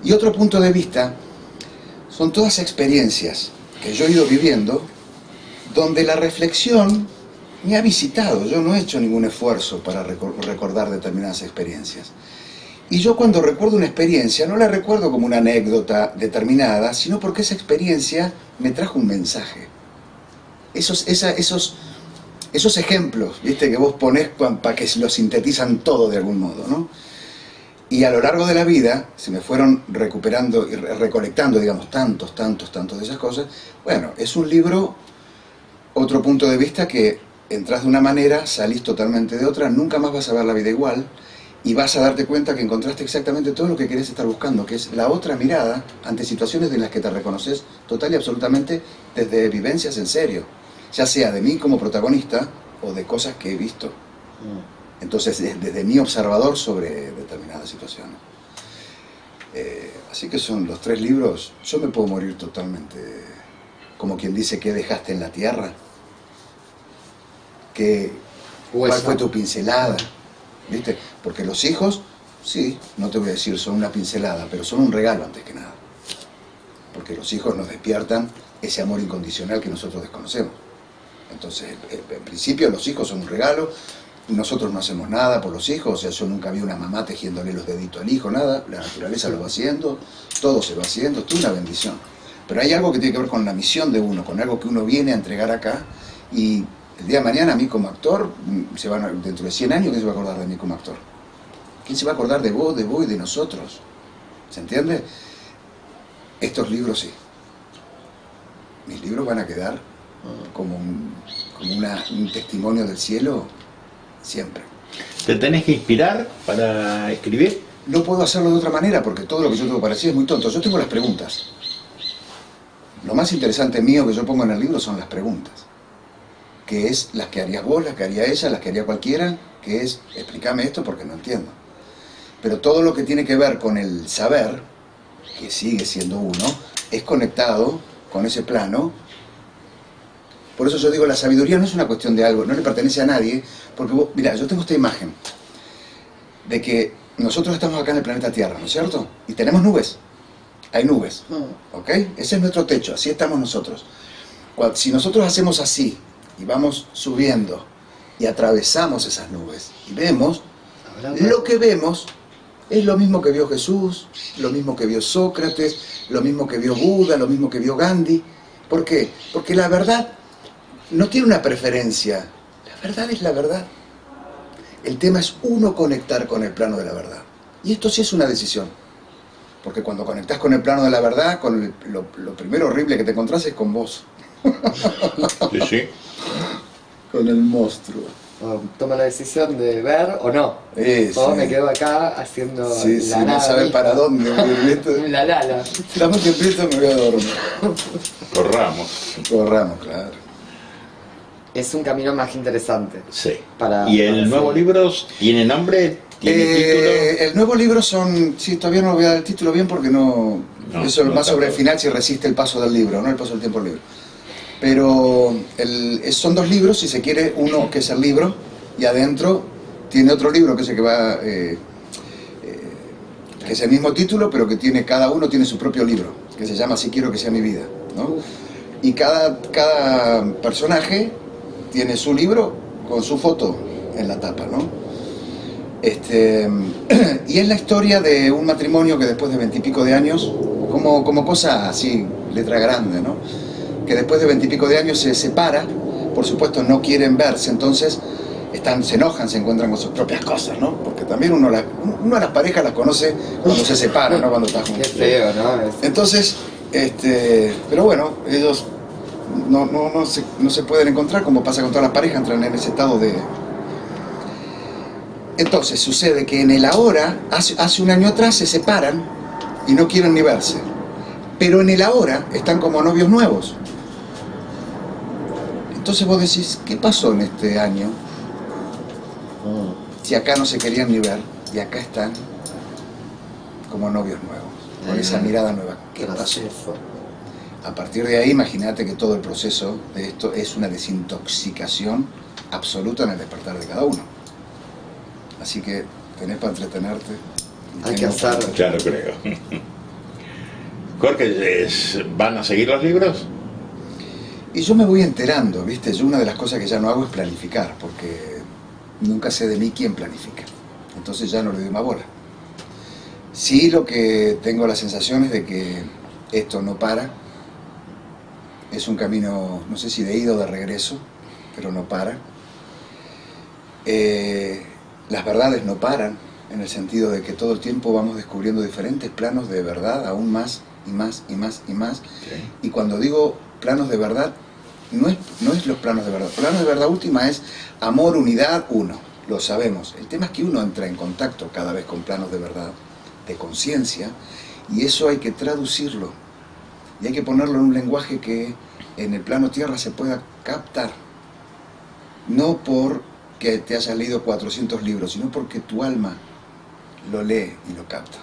Y otro punto de vista son todas experiencias que yo he ido viviendo, donde la reflexión me ha visitado. Yo no he hecho ningún esfuerzo para recor- recordar determinadas experiencias. Y yo cuando recuerdo una experiencia, no la recuerdo como una anécdota determinada, sino porque esa experiencia me trajo un mensaje. Esos, esa- esos, esos ejemplos, viste, que vos ponés para que lo sintetizan todo de algún modo, ¿no? Y a lo largo de la vida se me fueron recuperando y re- recolectando, digamos, tantos, tantos, tantos de esas cosas. Bueno, es un libro, otro punto de vista que entras de una manera, salís totalmente de otra, nunca más vas a ver la vida igual y vas a darte cuenta que encontraste exactamente todo lo que querías estar buscando, que es la otra mirada ante situaciones de las que te reconoces total y absolutamente desde vivencias en serio, ya sea de mí como protagonista o de cosas que he visto. Mm. Entonces, es desde mi observador sobre determinadas situaciones. Eh, así que son los tres libros. Yo me puedo morir totalmente, como quien dice, ¿qué dejaste en la tierra? ¿Qué, ¿Cuál fue tu pincelada? ¿Viste? Porque los hijos, sí, no te voy a decir son una pincelada, pero son un regalo antes que nada. Porque los hijos nos despiertan ese amor incondicional que nosotros desconocemos. Entonces, en principio los hijos son un regalo nosotros no hacemos nada por los hijos, o sea, yo nunca vi una mamá tejiéndole los deditos al hijo, nada, la naturaleza lo va haciendo, todo se va haciendo, esto es una bendición. Pero hay algo que tiene que ver con la misión de uno, con algo que uno viene a entregar acá, y el día de mañana a mí como actor, mm, se van a- dentro de 100 años, ¿quién se va a acordar de mí como actor? ¿Quién se va a acordar de vos, de vos y de nosotros? ¿Se entiende? Estos libros sí. Mis libros van a quedar como un, como una- un testimonio del cielo siempre. ¿Te tenés que inspirar para escribir? No puedo hacerlo de otra manera porque todo lo que yo tengo para decir es muy tonto. Yo tengo las preguntas. Lo más interesante mío que yo pongo en el libro son las preguntas. Que es las que harías vos, las que haría ella, las que haría cualquiera, que es explícame esto porque no entiendo. Pero todo lo que tiene que ver con el saber, que sigue siendo uno, es conectado con ese plano. Por eso yo digo, la sabiduría no es una cuestión de algo, no le pertenece a nadie, porque vos, mira, yo tengo esta imagen de que nosotros estamos acá en el planeta Tierra, ¿no es cierto? Y tenemos nubes. Hay nubes, Mm. ¿ok? Ese es nuestro techo, así estamos nosotros. Si nosotros hacemos así y vamos subiendo y atravesamos esas nubes y vemos, lo que vemos es lo mismo que vio Jesús, lo mismo que vio Sócrates, lo mismo que vio Buda, lo mismo que vio Gandhi. ¿Por qué? Porque la verdad no tiene una preferencia. La verdad es la verdad. El tema es uno conectar con el plano de la verdad. Y esto sí es una decisión. Porque cuando conectás con el plano de la verdad, con el- lo, lo primero horrible que te encontrás es con vos, Sí, sí. Con el monstruo. Toma la decisión de ver o no. Eh, o sí. me quedo acá haciendo Sí, sí, la no misma. para dónde. La lala. Estamos temprito, me voy a dormir. Corramos. Corramos, claro. Es un camino más interesante. Sí. Para- ¿Y el para nuevo libro tiene nombre? ¿Tiene Eh, el nuevo libro son, sí, todavía no voy a dar el título bien porque no, No, eso no más sobre el final si resiste el paso del libro, no el paso del tiempo del libro. Pero el- son dos libros, si se quiere, uno que es el libro y adentro tiene otro libro que es el que va, eh, eh, que es el mismo título, pero que tiene cada uno tiene su propio libro, que se llama Si quiero que sea mi vida, ¿no? Y cada, cada personaje tiene su libro con su foto en la tapa, ¿no? Este, y es la historia de un matrimonio que después de veintipico de años, como, como cosa así, letra grande, ¿no? Que después de veintipico de años se separa, por supuesto no quieren verse, entonces están, se enojan, se encuentran con sus propias cosas, ¿no? Porque también uno, la- uno a las parejas las conoce cuando se separan, ¿no? Cuando está Qué juntos. feo, ¿no? Es- Entonces, este, pero bueno, ellos no, no, no, se, no se pueden encontrar, como pasa con todas las parejas, entran en ese estado de... Entonces sucede que en el ahora, hace, hace un año atrás se separan y no quieren ni verse. Pero en el ahora están como novios nuevos. Entonces vos decís, ¿qué pasó en este año? Si acá no se querían ni ver y acá están como novios nuevos, con esa mirada nueva. ¿Qué pasó? A partir de ahí, imagínate que todo el proceso de esto es una desintoxicación absoluta en el despertar de cada uno. Así que tenés para entretenerte. Hay que hacerlo. Claro, creo. Jorge, ¿van a seguir los libros? Y yo me voy enterando, ¿viste? Yo una de las cosas que ya no hago es planificar, porque nunca sé de mí quién planifica. Entonces ya no le doy más bola. Sí, lo que tengo la sensación es de que esto no para. Es un camino, no sé si de ida o de regreso, pero no para. Eh, las verdades no paran, en el sentido de que todo el tiempo vamos descubriendo diferentes planos de verdad, aún más y más y más y más. Y cuando digo planos de verdad, no es, no es los planos de verdad. Planos de verdad última es amor, unidad, uno. Lo sabemos. El tema es que uno entra en contacto cada vez con planos de verdad, de conciencia, y eso hay que traducirlo. Y hay que ponerlo en un lenguaje que en el plano tierra se pueda captar. No porque te hayas leído 400 libros, sino porque tu alma lo lee y lo capta.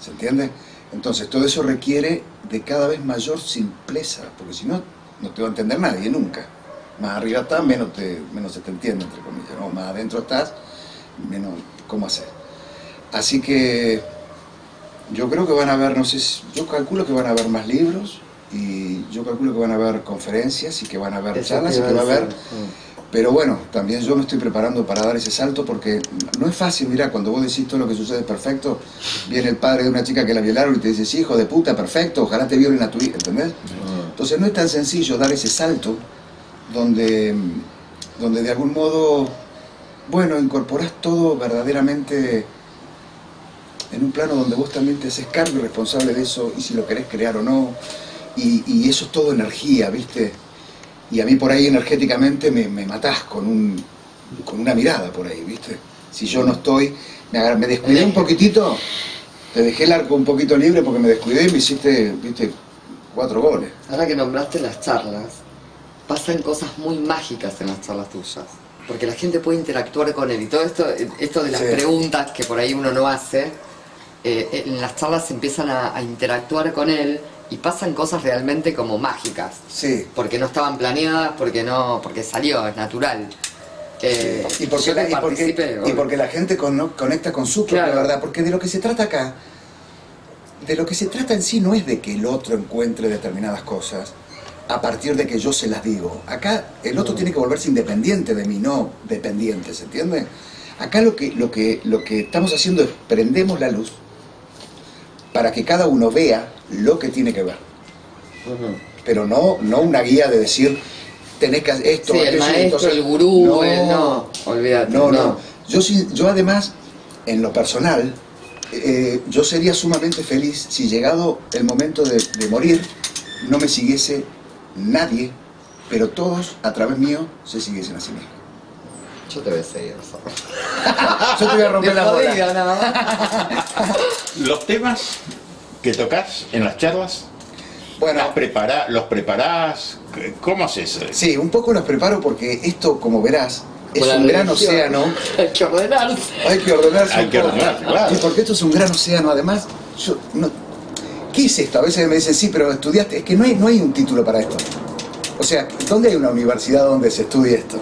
¿Se entiende? Entonces, todo eso requiere de cada vez mayor simpleza, porque si no, no te va a entender nadie nunca. Más arriba estás, menos, te, menos se te entiende, entre comillas. ¿no? Más adentro estás, menos cómo hacer. Así que yo creo que van a haber, no sé, yo calculo que van a haber más libros y yo calculo que van a haber conferencias y que van a haber Eso charlas y que va a haber. Pero bueno, también yo me estoy preparando para dar ese salto porque no es fácil, mira, cuando vos decís todo lo que sucede es perfecto, viene el padre de una chica que la violaron y te dice, sí, hijo de puta, perfecto, ojalá te violen a tu hija, ¿entendés? Entonces no es tan sencillo dar ese salto donde, donde de algún modo, bueno, incorporás todo verdaderamente en un plano donde vos también te haces cargo y responsable de eso, y si lo querés crear o no, y, y eso es todo energía, ¿viste? Y a mí por ahí energéticamente me, me matás con, un, con una mirada por ahí, ¿viste? Si yo no estoy, me, me descuidé un poquitito, te dejé el arco un poquito libre porque me descuidé y me hiciste, ¿viste? Cuatro goles. Ahora que nombraste las charlas, pasan cosas muy mágicas en las charlas tuyas. Porque la gente puede interactuar con él y todo esto, esto de las Sí. preguntas que por ahí uno no hace, eh, en las charlas empiezan a, a interactuar con él y pasan cosas realmente como mágicas. Sí. Porque no estaban planeadas, porque no, porque salió, es natural. Eh, Y porque, la, y, porque, participé, y obvio. porque la gente con- conecta con su propia Claro. verdad, porque de lo que se trata acá, de lo que se trata en sí no es de que el otro encuentre determinadas cosas a partir de que yo se las digo. Acá el otro tiene que volverse independiente de mí, no dependiente, ¿se entiende? Acá lo que, lo que, lo que estamos haciendo es prendemos la luz para que cada uno vea lo que tiene que ver. Ujú. Pero no, no una guía de decir, tenés que hacer esto, Sí, el maestro, entonces- el gurú, el no, olvídate. no, no. Yo, sí- yo además, en lo personal, eh, yo sería sumamente feliz si llegado el momento de, de morir, no me siguiese nadie, pero todos a través mío se siguiesen a sí mismos. Yo te voy a seguir. Yo te voy a romper De la bola. Los temas que tocas en las charlas, Bueno, ¿las prepara- ¿los preparás? ¿Cómo haces? sí, un poco los preparo porque esto, como verás, es un gran océano. Hay que ordenarse. Hay que ordenarse Hay que ordenarse, claro. Sí, porque esto es un gran océano. Además, yo no... ¿qué es esto? A veces me dicen, sí, pero estudiaste. Es que no hay, no hay un título para esto. O sea, ¿dónde hay una universidad donde se estudie esto?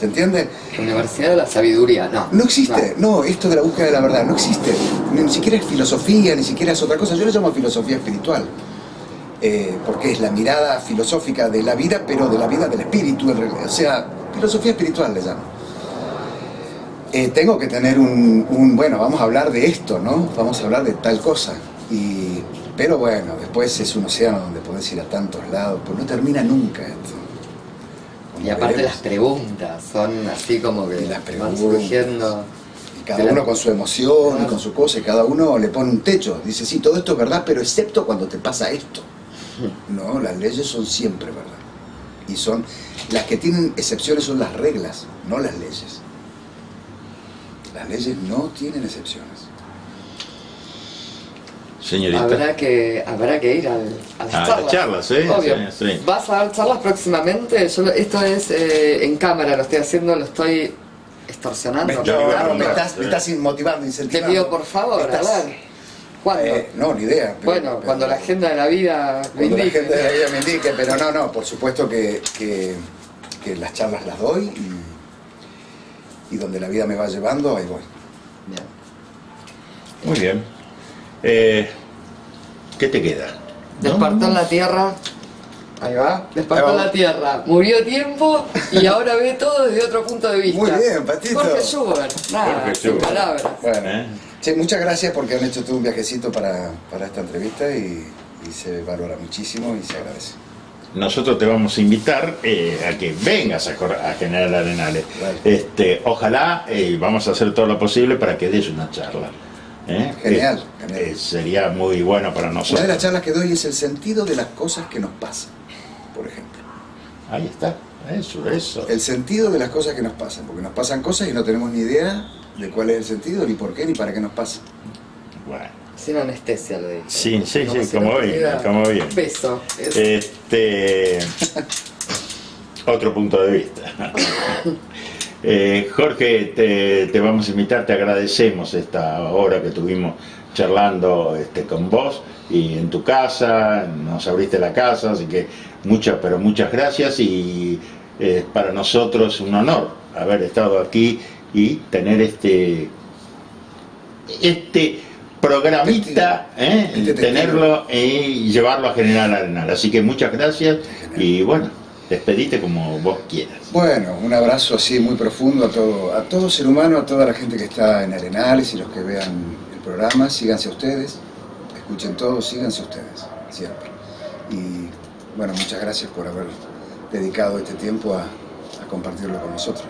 ¿Se entiende? Universidad de la Sabiduría, no. No existe. No, esto de la búsqueda de la verdad no existe. Ni, ni siquiera es filosofía, ni siquiera es otra cosa. Yo le llamo filosofía espiritual. Eh, porque es la mirada filosófica de la vida, pero de la vida del espíritu. O sea, filosofía espiritual le llamo. Eh, tengo que tener un, un, bueno, vamos a hablar de esto, ¿no? Vamos a hablar de tal cosa. Y, pero bueno, después es un océano donde podés ir a tantos lados, pues no termina nunca esto. Como Y aparte veremos. las preguntas son así como que las van surgiendo. Y cada uno con su emoción y con su cosa, y cada uno le pone un techo. Dice, sí, todo esto es verdad, pero excepto cuando te pasa esto. No, las leyes son siempre verdad. Y son, las que tienen excepciones son las reglas, no las leyes. Las leyes no tienen excepciones. Señorita. Habrá que, habrá que ir al, a las A las charlas. charlas, sí, Obvio. sí, sí. ¿Vas a dar charlas próximamente? Yo, esto es eh, en cámara, lo estoy haciendo, lo estoy extorsionando. Me, yo ¿no? digo, me estás, me estás motivando, Te incentivando. pido por favor, Estás- a ver. ¿Cuándo? Eh, no, ni idea. pero- bueno, pero- cuando la agenda de la vida me Cuando la indique. gente de la vida me indique, pero no, no, por supuesto que, que- que las charlas las doy y, y donde la vida me va llevando, ahí voy. Bien. Muy bien. Eh, ¿Qué te queda? Despertó en la tierra. Ahí va. Despertó en la tierra. Murió tiempo y ahora ve todo desde otro punto de vista. Muy bien, Patito. Jorge Schubert. Nada, Jorge sin Schubert. palabras. Bueno, ¿Eh? che, muchas gracias porque han hecho todo un viajecito para, para esta entrevista y, y se valora muchísimo y se agradece. Nosotros te vamos a invitar eh, a que vengas a, a General Arenales. Vale. Este, ojalá eh, vamos a hacer todo lo posible para que des una charla. ¿Eh? Genial, Eh, genial. eh, sería muy bueno para Una nosotros. de las charlas que doy es el sentido de las cosas que nos pasan, por ejemplo. Ahí está. Eso, eso. El sentido de las cosas que nos pasan, porque nos pasan cosas y no tenemos ni idea de cuál es el sentido, ni por qué, ni para qué nos pasa. Bueno. Sin anestesia lo dije. Sí, sí, sí, como bien, como bien. Peso. Es- Este, otro punto de vista. Eh, Jorge, te, te vamos a invitar, te agradecemos esta hora que tuvimos charlando este, con vos y en tu casa, nos abriste la casa, así que muchas, pero muchas gracias y eh, para nosotros un honor haber estado aquí y tener este este programita, ¿eh? Este tenerlo y llevarlo a General Arenal. Así que muchas gracias y bueno, Despedite como vos quieras. Bueno, un abrazo así muy profundo a todo, a todo ser humano, a toda la gente que está en Arenales y los que vean el programa. Síganse ustedes, escuchen todo, síganse ustedes, siempre. Y bueno, muchas gracias por haber dedicado este tiempo a, a compartirlo con nosotros.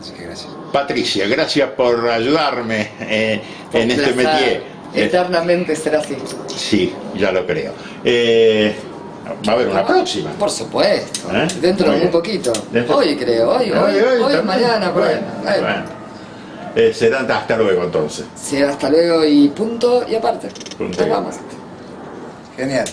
Así que gracias. Patricia, gracias por ayudarme eh, en este métier. Eternamente será así. sí, ya lo creo. Eh, va a haber una próxima. Por supuesto. ¿Eh? Dentro de muy poquito. Dentro- Hoy creo, hoy, hoy, hoy, mañana, por. Bueno, Ahí. bueno. Eh, será hasta luego entonces. Sí, hasta luego y punto y aparte. Punto Nos y vamos. Genial.